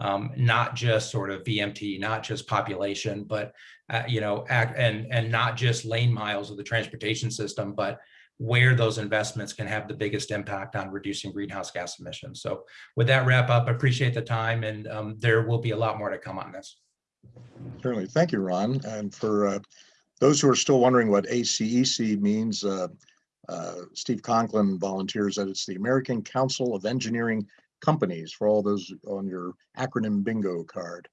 Um, not just sort of VMT, not just population, but uh, you know, act, and and not just lane miles of the transportation system, but where those investments can have the biggest impact on reducing greenhouse gas emissions. So with that wrap up, I appreciate the time and um, there will be a lot more to come on this. Certainly. Thank you, Ron. And for uh, those who are still wondering what ACEC means, uh, uh, Steve Conklin volunteers that it's the American Council of Engineering Companies for all those on your acronym bingo card.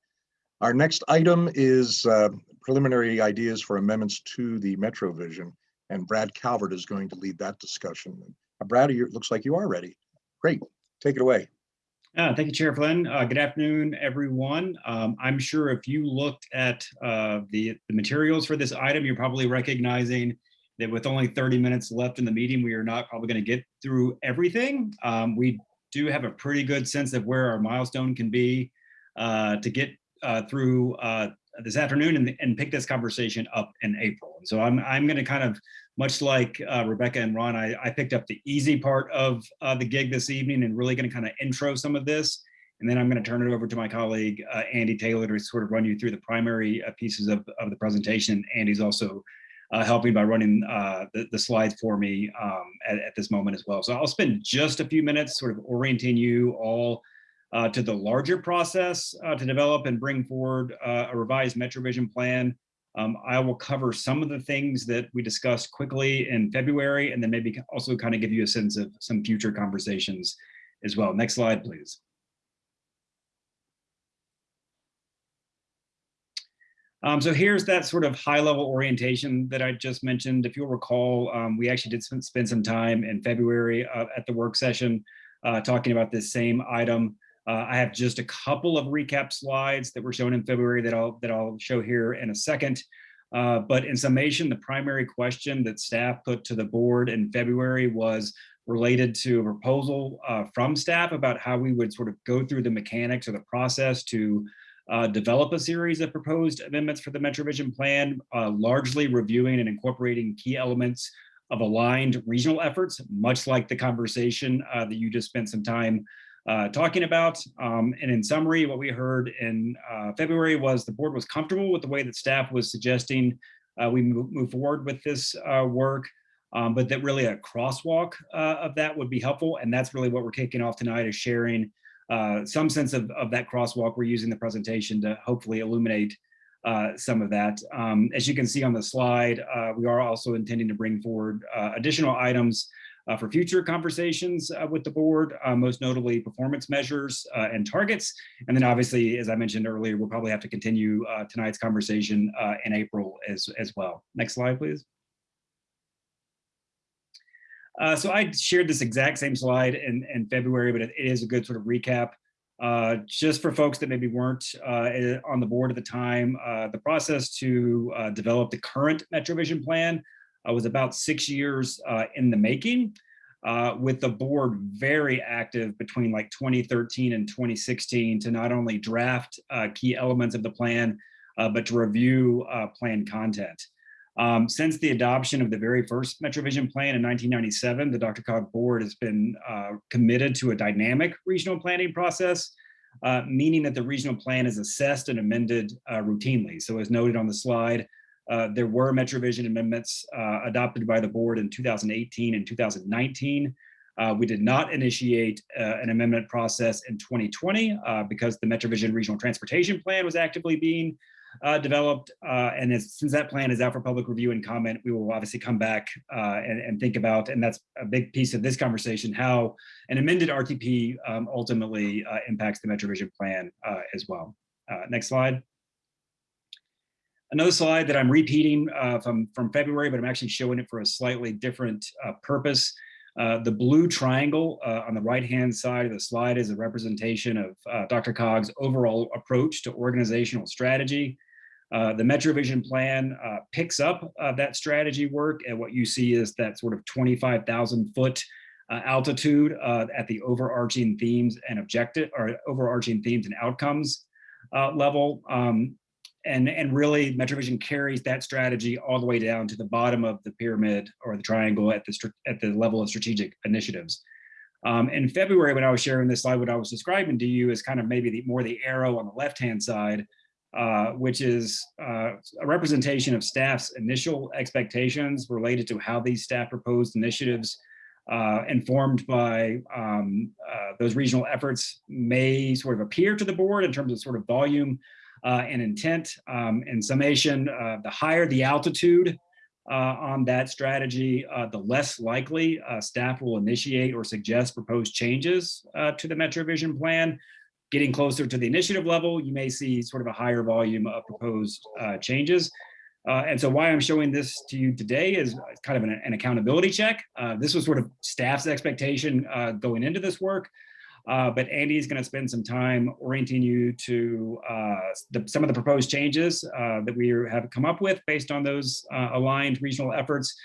Our next item is uh, preliminary ideas for amendments to the MetroVision, and Brad Calvert is going to lead that discussion. Uh, Brad, it looks like you are ready. Great. Take it away. Uh, thank you, Chair Flynn. Uh, good afternoon, everyone. Um, I'm sure if you looked at uh, the, the materials for this item, you're probably recognizing that with only 30 minutes left in the meeting, we are not probably going to get through everything. Um, we do have a pretty good sense of where our milestone can be uh, to get uh, through this afternoon and, and pick this conversation up in April. And so I'm, I'm going to kind of, much like uh, Rebecca and Ron, I, I picked up the easy part of uh, the gig this evening and really going to kind of intro some of this. And then I'm going to turn it over to my colleague, uh, Andy Taylor, to sort of run you through the primary uh, pieces of, of the presentation. Andy's also uh, helping by running uh, the, the slides for me um, at, at this moment as well. So I'll spend just a few minutes sort of orienting you all uh, to the larger process uh, to develop and bring forward uh, a revised MetroVision plan. Um, I will cover some of the things that we discussed quickly in February, and then maybe also kind of give you a sense of some future conversations as well. Next slide, please. Um, so here's that sort of high level orientation that I just mentioned. If you'll recall, um, we actually did spend, spend some time in February uh, at the work session uh, talking about this same item. Uh, I have just a couple of recap slides that were shown in February that I'll that I'll show here in a second. Uh, but in summation, the primary question that staff put to the board in February was related to a proposal uh, from staff about how we would sort of go through the mechanics or the process to uh, develop a series of proposed amendments for the MetroVision plan, uh, largely reviewing and incorporating key elements of aligned regional efforts, much like the conversation uh, that you just spent some time uh, talking about. Um, and in summary, what we heard in uh, February was the board was comfortable with the way that staff was suggesting uh, we move, forward with this work, um, but that really a crosswalk of that would be helpful. And that's really what we're kicking off tonight is sharing uh, some sense of, of that crosswalk. We're using the presentation to hopefully illuminate uh, some of that. Um, as you can see on the slide, uh, we are also intending to bring forward uh, additional items uh, for future conversations with the board, most notably performance measures and targets. And then obviously, as I mentioned earlier, we'll probably have to continue tonight's conversation in April as, as well. Next slide, please. Uh, so I shared this exact same slide in, in February, but it, it is a good sort of recap. Uh, just for folks that maybe weren't uh, eh, on the board at the time, uh, the process to uh, develop the current MetroVision plan uh, was about six years in the making, with the board very active between like 2013 and 2016 to not only draft key elements of the plan, but to review plan content. Um, since the adoption of the very first MetroVision plan in 1997, the DRCOG board has been uh, committed to a dynamic regional planning process, uh, meaning that the regional plan is assessed and amended uh, routinely. So as noted on the slide, uh, there were MetroVision amendments uh, adopted by the board in 2018 and 2019. Uh, we did not initiate an amendment process in 2020 because the MetroVision Regional Transportation Plan was actively being uh, developed. Uh, and as, since that plan is out for public review and comment, we will obviously come back uh, and, and, think about, and that's a big piece of this conversation, how an amended RTP um, ultimately uh, impacts the MetroVision plan uh, as well. Uh, next slide. Another slide that I'm repeating from, from February, but I'm actually showing it for a slightly different purpose. Uh, the blue triangle uh, on the right-hand side of the slide is a representation of uh, DRCOG's overall approach to organizational strategy. Uh, the MetroVision plan uh, picks up that strategy work, and what you see is that sort of 25,000 foot altitude at the overarching themes and objective, or overarching themes and outcomes level. Um, and and really MetroVision carries that strategy all the way down to the bottom of the pyramid or the triangle at the at the level of strategic initiatives. Um, in February, when I was sharing this slide, what I was describing to you is kind of maybe the more the arrow on the left hand side, uh, which is uh, a representation of staff's initial expectations related to how these staff proposed initiatives uh, informed by um, uh, those regional efforts may sort of appear to the board in terms of sort of volume uh, and intent. Um, in summation, uh, the higher the altitude uh, on that strategy, uh, the less likely uh, staff will initiate or suggest proposed changes uh, to the MetroVision plan. Getting closer to the initiative level, you may see sort of a higher volume of proposed changes. and so why I'm showing this to you today is kind of an, an accountability check. this was sort of staff's expectation going into this work. Uh, but Andy is going to spend some time orienting you to uh, the, some of the proposed changes uh, that we have come up with based on those uh, aligned regional efforts.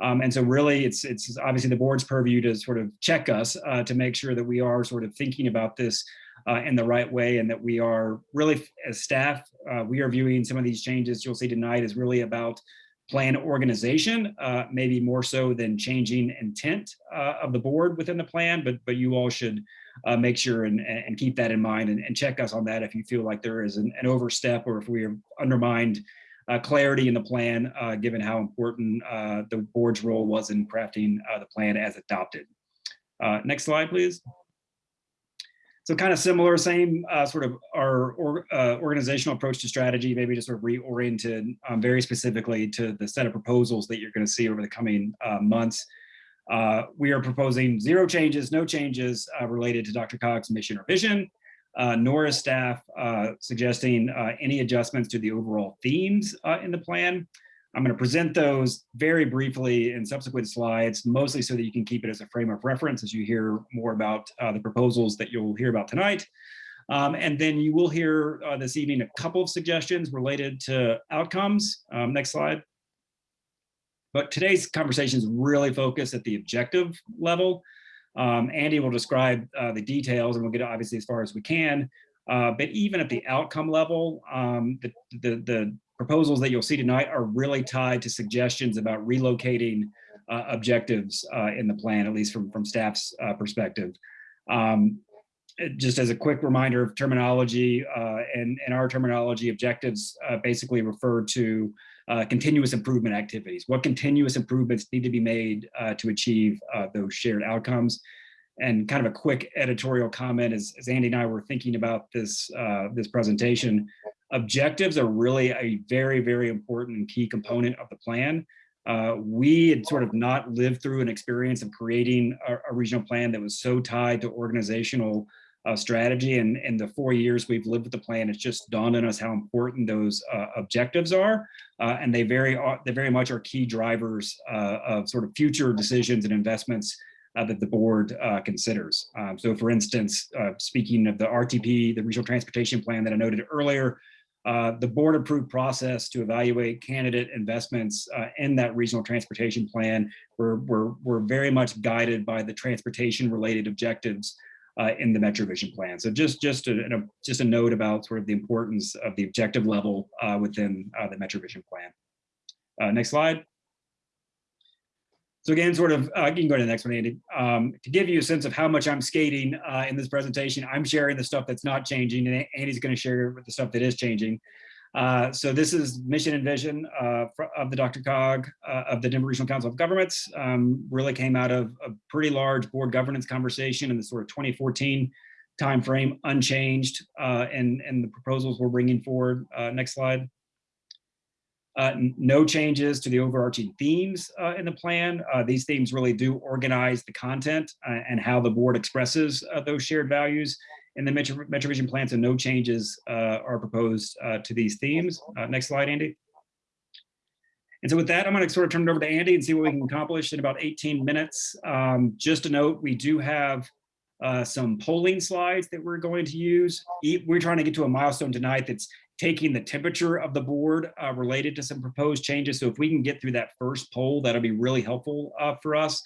Um, and so really it's, it's obviously the board's purview to sort of check us uh, to make sure that we are sort of thinking about this uh, in the right way and that we are really as staff, we are viewing some of these changes you'll see tonight is really about plan organization, maybe more so than changing intent of the board within the plan, but but you all should uh, make sure and, and keep that in mind and, and, check us on that if you feel like there is an, an overstep or if we have undermined uh, clarity in the plan, uh, given how important uh, the board's role was in crafting uh, the plan as adopted. Uh, next slide, please. So kind of similar, same sort of our or, organizational approach to strategy, maybe just sort of reoriented um, very specifically to the set of proposals that you're going to see over the coming months. Uh, we are proposing zero changes, no changes uh, related to DRCOG's mission or vision. uh, nor is staff uh, suggesting uh, any adjustments to the overall themes in the plan. I'm going to present those very briefly in subsequent slides, mostly so that you can keep it as a frame of reference as you hear more about the proposals that you'll hear about tonight. Um, and then you will hear this evening a couple of suggestions related to outcomes. Um, next slide. But today's conversation is really focused at the objective level. Um, Andy will describe uh, the details and we'll get obviously as far as we can. Uh, but even at the outcome level, um, the, the, the, proposals that you'll see tonight are really tied to suggestions about relocating uh, objectives uh, in the plan, at least from, from staff's uh, perspective. Um, just as a quick reminder of terminology uh, and, and our terminology, objectives basically refer to uh, continuous improvement activities. What continuous improvements need to be made uh, to achieve uh, those shared outcomes? And kind of a quick editorial comment as, as Andy and I were thinking about this, this presentation, objectives are really a very, very important and key component of the plan. Uh, we had sort of not lived through an experience of creating a, a regional plan that was so tied to organizational uh, strategy. And in the four years we've lived with the plan, it's just dawned on us how important those uh, objectives are. Uh, and they very, are, they very much are key drivers uh, of sort of future decisions and investments uh, that the board uh, considers. Um, so for instance, speaking of the RTP, the Regional Transportation Plan that I noted earlier, uh, the board approved process to evaluate candidate investments uh, in that regional transportation plan were, were, were very much guided by the transportation related objectives uh, in the MetroVision plan. So just, just, a, a, just a note about sort of the importance of the objective level uh, within uh, the MetroVision plan. next slide. So again, sort of, uh, you can go to the next one, Andy. Um, to give you a sense of how much I'm skating uh, in this presentation, I'm sharing the stuff that's not changing, and Andy's going to share the stuff that is changing. Uh, so this is mission and vision uh, of the DRCOG uh, of the Denver Regional Council of Governments. Um, really came out of a pretty large board governance conversation in the sort of 2014 timeframe, unchanged, uh, and, and the proposals we're bringing forward. next slide. Uh, no changes to the overarching themes uh, in the plan. Uh, these themes really do organize the content uh, and how the board expresses uh, those shared values in the Metro, MetroVision plan, so no changes uh, are proposed to these themes. next slide, Andy. And so with that, I'm going to sort of turn it over to Andy and see what we can accomplish in about 18 minutes. Um, just a note, we do have some polling slides that we're going to use. We're trying to get to a milestone tonight that's taking the temperature of the board uh, related to some proposed changes. So if we can get through that first poll, that'll be really helpful uh, for us.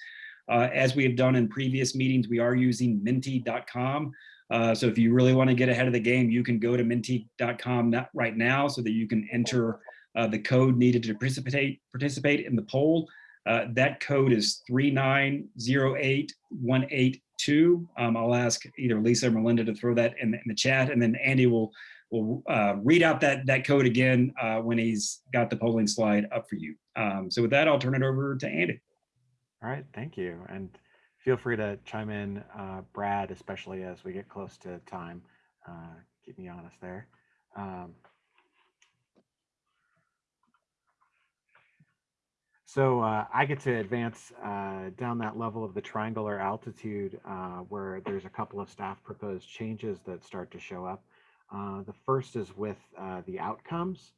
Uh, as we have done in previous meetings, we are using menti.com. Uh, so if you really want to get ahead of the game, you can go to menti.com right now so that you can enter uh, the code needed to participate, participate in the poll. Uh, that code is 3908182. Um, I'll ask either Lisa or Melinda to throw that in, in the chat, and then Andy will will uh, read out that, that code again uh, when he's got the polling slide up for you. Um, so with that, I'll turn it over to Andy. All right, thank you. And feel free to chime in, uh, Brad, especially as we get close to time. Uh, keep me honest there. Um, So uh, I get to advance uh, down that level of the triangular altitude uh, where there's a couple of staff proposed changes that start to show up. Uh, the first is with the outcomes.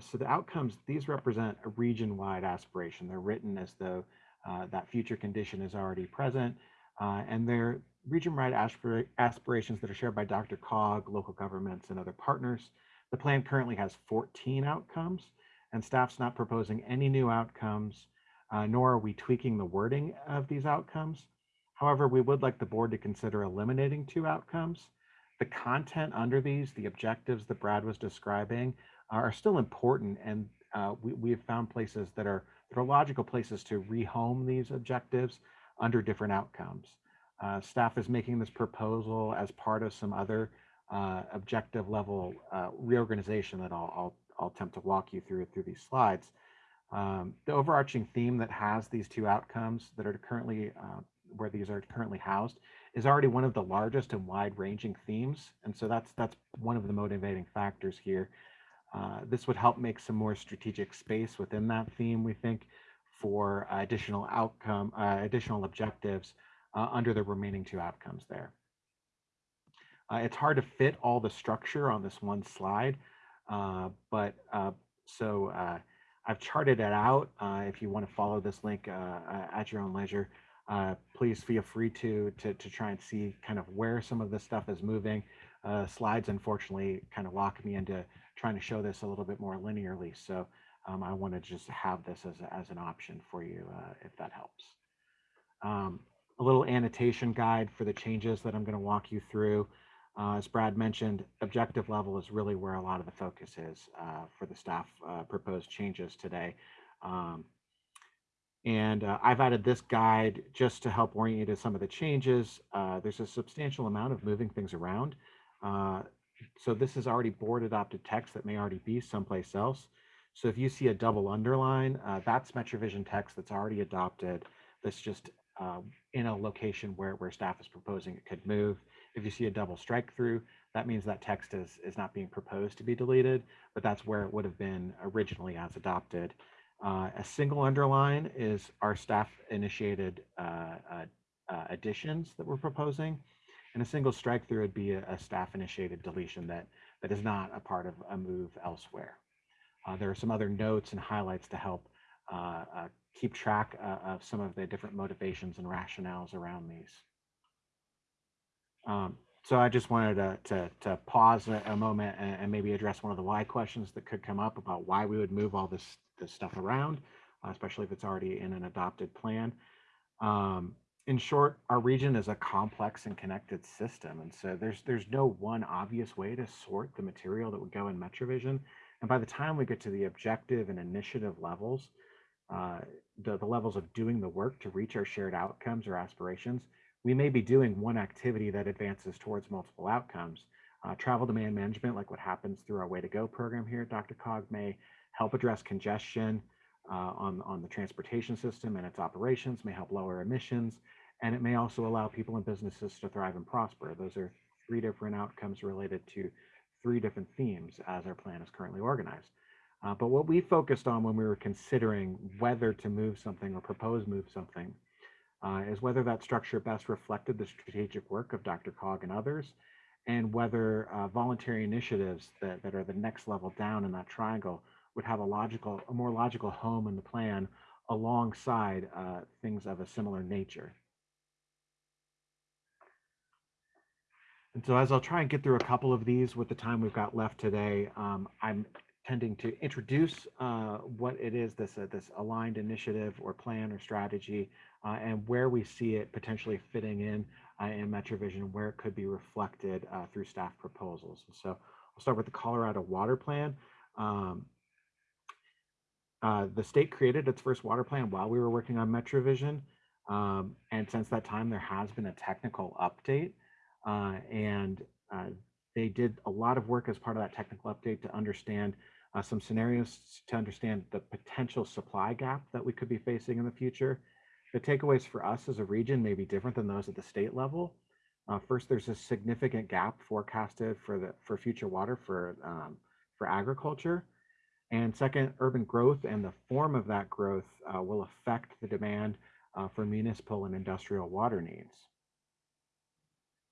So the outcomes, these represent a region-wide aspiration. They're written as though uh, that future condition is already present, uh, and they're region-wide aspir aspirations that are shared by DRCOG, local governments, and other partners. The plan currently has 14 outcomes, and staff's not proposing any new outcomes, nor are we tweaking the wording of these outcomes. However, we would like the board to consider eliminating two outcomes the content under these, the objectives that Brad was describing, are still important, and uh, we, we have found places that are that are logical places to rehome these objectives under different outcomes. Uh, staff is making this proposal as part of some other uh, objective level uh, reorganization that I'll, I'll, I'll, attempt to walk you through through these slides. Um, the overarching theme that has these two outcomes that are currently uh, where these are currently housed is already one of the largest and wide-ranging themes. And so that's that's one of the motivating factors here. Uh, this would help make some more strategic space within that theme, we think, for additional outcome, uh, additional objectives uh, under the remaining two outcomes there. Uh, it's hard to fit all the structure on this one slide, uh, but so I've charted it out. If you want to follow this link at your own leisure, please feel free to, to to try and see kind of where some of this stuff is moving. slides, unfortunately, kind of lock me into trying to show this a little bit more linearly. So um, I want to just have this as, a, as an option for you if that helps. Um, a little annotation guide for the changes that I'm going to walk you through. Uh, as Brad mentioned, objective level is really where a lot of the focus is uh, for the staff uh, proposed changes today. Um, and uh, I've added this guide just to help orient you to some of the changes. Uh, there's a substantial amount of moving things around. Uh, so this is already board adopted text that may already be someplace else. So if you see a double underline, that's MetroVision text that's already adopted. That's just in a location where, where staff is proposing it could move. If you see a double strike through, that means that text is, is not being proposed to be deleted, but that's where it would have been originally as adopted. Uh, a single underline is our staff initiated uh, uh, uh, additions that we're proposing. And a single strike through would be a, a, staff initiated deletion that, that is not a part of a move elsewhere. Uh, there are some other notes and highlights to help uh, keep track of some of the different motivations and rationales around these. Um, so I just wanted to, to, to pause a, a moment and, and, maybe address one of the why questions that could come up about why we would move all this, this stuff around, uh, especially if it's already in an adopted plan. Um, in short, our region is a complex and connected system. And so there's, there's no one obvious way to sort the material that would go in MetroVision. And by the time we get to the objective and initiative levels, uh, the, the levels of doing the work to reach our shared outcomes or aspirations, we may be doing one activity that advances towards multiple outcomes. Uh, travel demand management, like what happens through our Way to Go program here at DRCOG, may help address congestion on, on the transportation system and its operations, may help lower emissions, and it may also allow people and businesses to thrive and prosper. Those are three different outcomes related to three different themes as our plan is currently organized. Uh, but what we focused on when we were considering whether to move something or propose move something uh, is whether that structure best reflected the strategic work of DRCOG and others, and whether uh, voluntary initiatives that, that are the next level down in that triangle would have a logical, a more logical home in the plan alongside uh, things of a similar nature. And so as I'll try and get through a couple of these with the time we've got left today, um, I'm tending to introduce uh, what it is, this, uh, this aligned initiative or plan or strategy, uh, and where we see it potentially fitting in uh, in MetroVision, where it could be reflected uh, through staff proposals. And so I'll start with the Colorado Water Plan. Um, uh, the state created its first water plan while we were working on MetroVision. Um, and since that time, there has been a technical update. and they did a lot of work as part of that technical update to understand uh, some scenarios to understand the potential supply gap that we could be facing in the future. The takeaways for us as a region may be different than those at the state level. Uh, first, there's a significant gap forecasted for the for future water for um, for agriculture. And second, urban growth and the form of that growth uh, will affect the demand uh, for municipal and industrial water needs.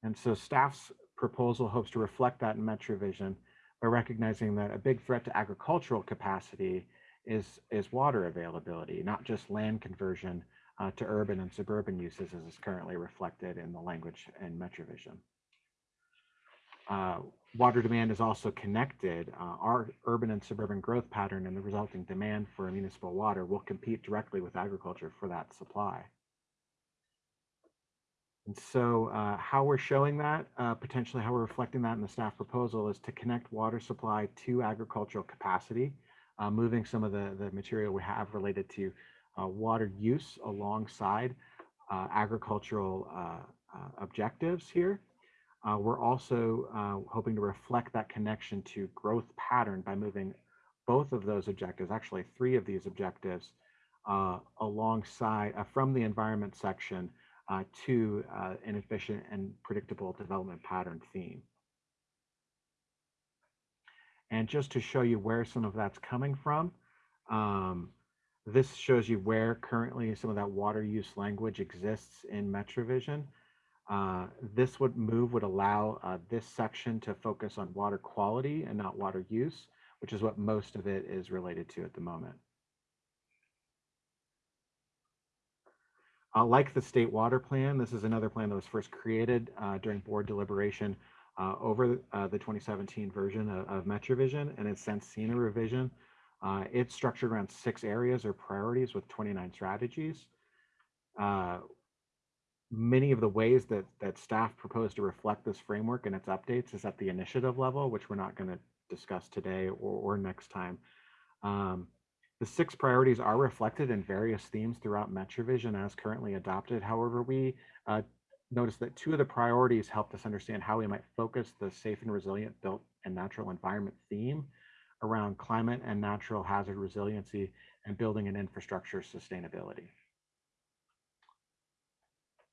And so staff's proposal hopes to reflect that in MetroVision by recognizing that a big threat to agricultural capacity is, is water availability, not just land conversion uh, to urban and suburban uses as is currently reflected in the language in MetroVision. Water demand is also connected. Uh, our urban and suburban growth pattern and the resulting demand for municipal water will compete directly with agriculture for that supply. And so uh, how we're showing that, uh, potentially how we're reflecting that in the staff proposal is to connect water supply to agricultural capacity, uh, moving some of the, the material we have related to uh, water use alongside uh, agricultural objectives here. We're also hoping to reflect that connection to growth pattern by moving both of those objectives, actually three of these objectives, alongside from the environment section uh, to uh, an efficient and predictable development pattern theme. And just to show you where some of that's coming from, um, this shows you where currently some of that water use language exists in MetroVision. Uh, this would move would allow uh, this section to focus on water quality and not water use, which is what most of it is related to at the moment. Uh, like the state water plan, this is another plan that was first created uh, during board deliberation uh, over the 2017 version of, of MetroVision, and it's since seen a revision. It's structured around six areas or priorities with 29 strategies. Many of the ways that, that staff propose to reflect this framework and its updates is at the initiative level, which we're not going to discuss today or, or next time. Um, the six priorities are reflected in various themes throughout MetroVision as currently adopted. However, we uh, noticed that two of the priorities helped us understand how we might focus the safe and resilient built and natural environment theme around climate and natural hazard resiliency and building and infrastructure sustainability.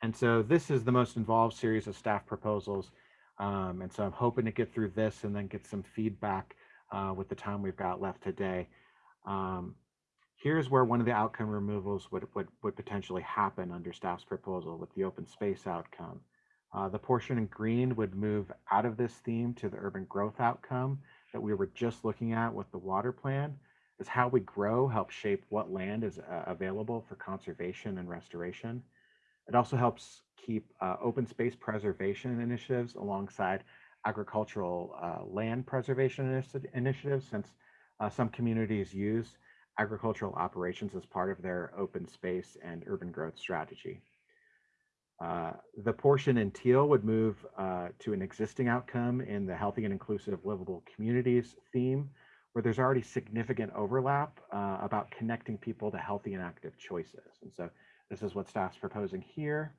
And so this is the most involved series of staff proposals. Um, and so I'm hoping to get through this and then get some feedback uh, with the time we've got left today. Um, here's where one of the outcome removals would, would, would potentially happen under staff's proposal with the open space outcome. Uh, the portion in green would move out of this theme to the urban growth outcome that we were just looking at with the water plan is how we grow helps shape what land is uh, available for conservation and restoration. It also helps keep uh, open space preservation initiatives alongside agricultural uh, land preservation initi initiatives since uh, some communities use agricultural operations as part of their open space and urban growth strategy. Uh, the portion in teal would move uh, to an existing outcome in the healthy and inclusive livable communities theme, where there's already significant overlap uh, about connecting people to healthy and active choices. And so this is what staff's proposing here.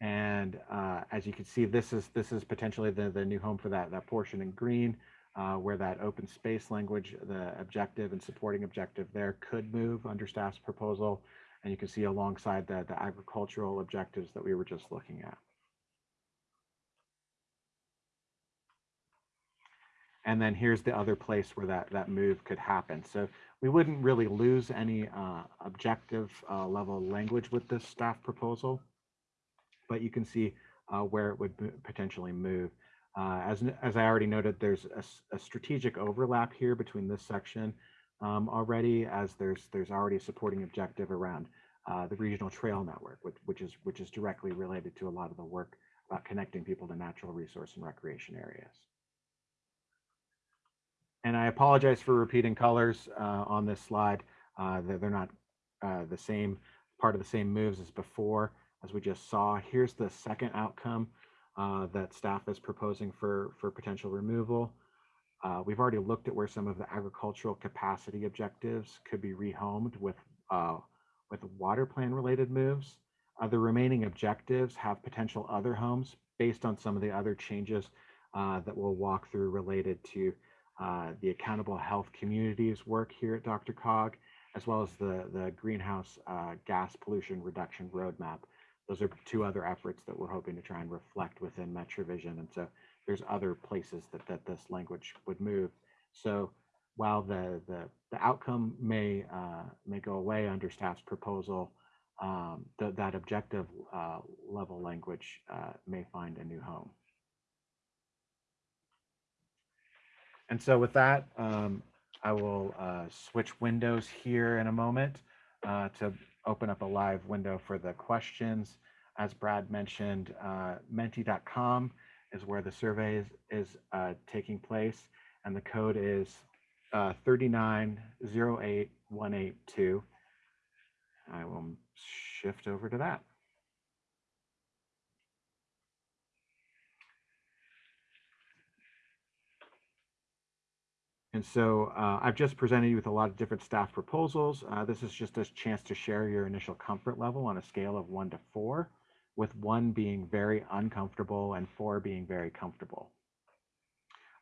And uh, as you can see, this is this is potentially the, the new home for that, that portion in green, uh, where that open space language, the objective and supporting objective there could move under staff's proposal. And you can see alongside the, the agricultural objectives that we were just looking at. And then here's the other place where that, that move could happen. So we wouldn't really lose any uh, objective uh, level language with this staff proposal, but you can see uh, where it would potentially move. Uh, as, as I already noted, there's a, a strategic overlap here between this section um, already, as there's there's already a supporting objective around uh, the regional trail network, which, which is which is directly related to a lot of the work about connecting people to natural resource and recreation areas. And I apologize for repeating colors uh, on this slide. Uh, they're, they're not uh, the same part of the same moves as before, as we just saw. Here's the second outcome uh, that staff is proposing for, for potential removal. Uh, we've already looked at where some of the agricultural capacity objectives could be rehomed with, uh, with water plan related moves. the remaining objectives have potential other homes based on some of the other changes that we'll walk through related to uh, the accountable health communities work here at DRCOG, as well as the, the greenhouse uh, gas pollution reduction roadmap. Those are two other efforts that we're hoping to try and reflect within MetroVision. And so there's other places that, that this language would move. So while the, the, the outcome may, uh, may go away under staff's proposal, um, the, that objective uh, level language uh, may find a new home. And so with that, um, I will uh, switch windows here in a moment uh, to open up a live window for the questions. As Brad mentioned, uh, menti.com is where the survey is, is uh, taking place, and the code is uh, 3908182. I will shift over to that. And so uh, I've just presented you with a lot of different staff proposals. Uh, this is just a chance to share your initial comfort level on a scale of one to four, with one being very uncomfortable and four being very comfortable.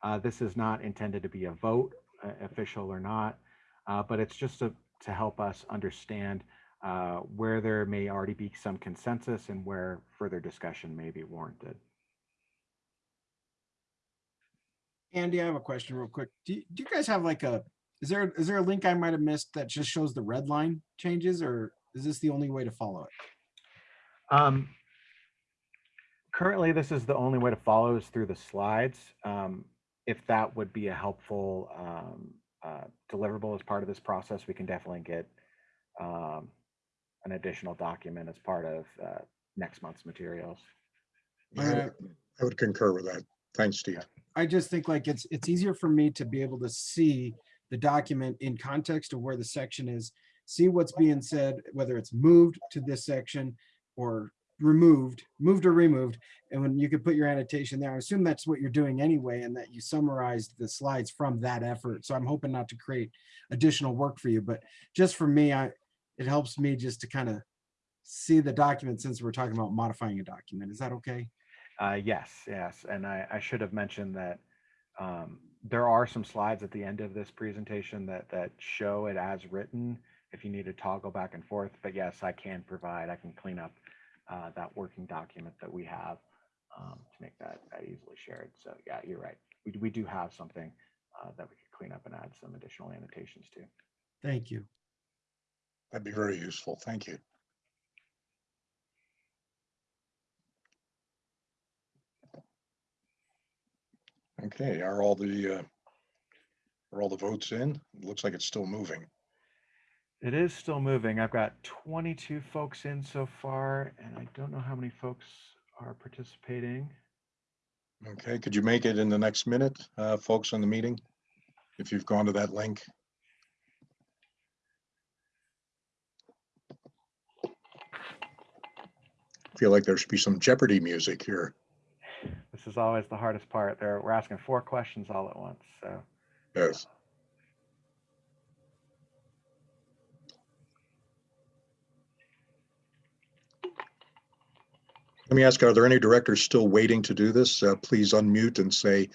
Uh, this is not intended to be a vote, uh, official or not, uh, but it's just a, to help us understand uh, where there may already be some consensus and where further discussion may be warranted. Andy, I have a question real quick. Do you, do you guys have like a, is there, is there a link I might have missed that just shows the red line changes or is this the only way to follow it? Um, currently, this is the only way to follow is through the slides. Um, if that would be a helpful um, uh, deliverable as part of this process, we can definitely get um, an additional document as part of uh, next month's materials. I I would concur with that. Thanks, Steve. I just think like it's, it's easier for me to be able to see the document in context of where the section is, see what's being said, whether it's moved to this section or removed, moved or removed. And when you could put your annotation there, I assume that's what you're doing anyway, and that you summarized the slides from that effort. So I'm hoping not to create additional work for you, but just for me, I, it helps me just to kind of see the document since we're talking about modifying a document. Is that okay? Uh, yes, yes, and I, I should have mentioned that um, there are some slides at the end of this presentation that that show it as written. If you need to toggle back and forth, but yes, I can provide. I can clean up uh, that working document that we have um, to make that, that easily shared. So yeah, you're right. We we do have something uh, that we could clean up and add some additional annotations to. Thank you. That'd be very useful. Thank you. Okay, are all the, uh, are all the votes in? It Looks like it's still moving. It is still moving. I've got 22 folks in so far, and I don't know how many folks are participating. Okay, could you make it in the next minute, uh, folks on the meeting? If you've gone to that link? Feel like there should be some Jeopardy music here. This is always the hardest part. There, we're asking four questions all at once, so. Yes. Let me ask, are there any directors still waiting to do this? Uh, Please unmute and say,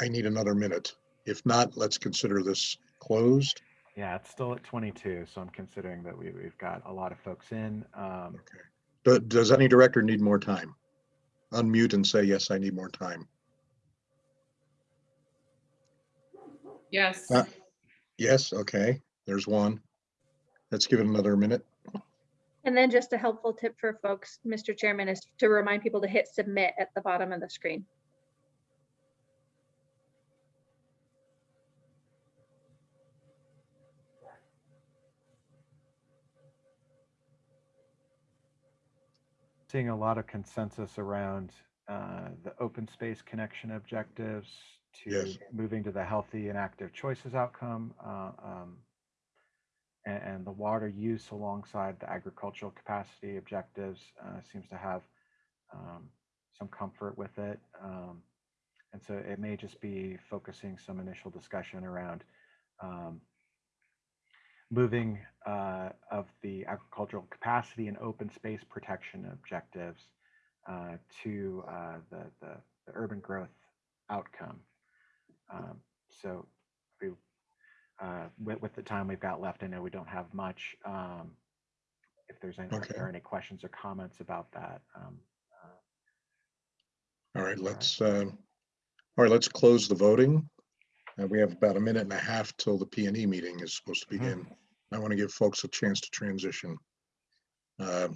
I need another minute. If not, let's consider this closed. Yeah, it's still at 22, so I'm considering that we, we've got a lot of folks in. Um, Do- Does any director need more time? Unmute and say, yes, I need more time. Yes. Uh, Yes, okay, there's one. Let's give it another minute. And then just a helpful tip for folks, Mr. Chairman, is to remind people to hit submit at the bottom of the screen. Seeing a lot of consensus around uh, the open space connection objectives to Yes. moving to the healthy and active choices outcome uh, um, and, and the water use alongside the agricultural capacity objectives uh, seems to have um, some comfort with it. Um, and so it may just be focusing some initial discussion around um, moving uh, of the agricultural capacity and open space protection objectives uh, to uh, the, the, the urban growth outcome. Um, so we, uh, with, with the time we've got left, I know we don't have much. Um, if there's any, if Okay. there are any questions or comments about that. Um, All right, let's, uh, all right, let's close the voting. Uh, we have about a minute and a half till the P and E meeting is supposed to begin. I want to give folks a chance to transition. Uh,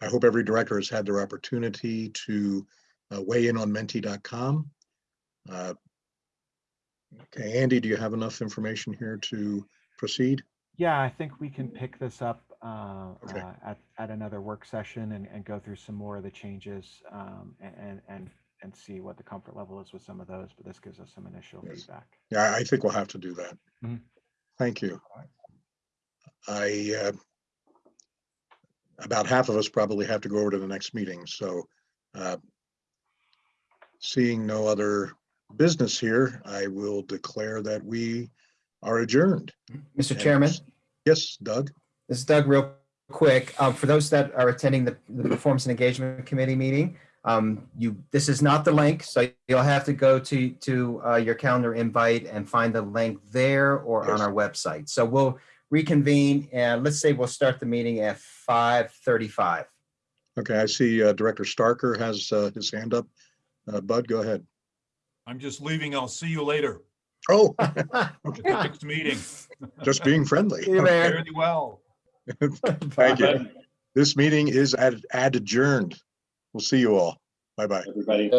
I hope every director has had their opportunity to uh, weigh in on menti.com. Uh, Okay, Andy, do you have enough information here to proceed? Yeah, I think we can pick this up uh, Okay. uh, at, at another work session and, and go through some more of the changes um, and, and, and see what the comfort level is with some of those, but this gives us some initial Yes. feedback. Yeah, I think we'll have to do that. Mhm. Thank you. I, uh, about half of us probably have to go over to the next meeting, so uh, seeing no other business here, I will declare that we are adjourned. Mr. And- Chairman, Yes, Doug? this is Doug real quick. Um, For those that are attending the the Performance and Engagement Committee meeting, um, you, this is not the link, so you'll have to go to, to uh, your calendar invite and find the link there or on our website. So we'll reconvene and let's say we'll start the meeting at 5:35. Okay, I see uh, Director Starker has uh, his hand up. Uh, Bud, go ahead. I'm just leaving. I'll see you later. Oh, Next meeting. just being friendly. See you, man. Very well. Thank you. This meeting is ad adjourned. We'll see you all. Bye-bye. Everybody.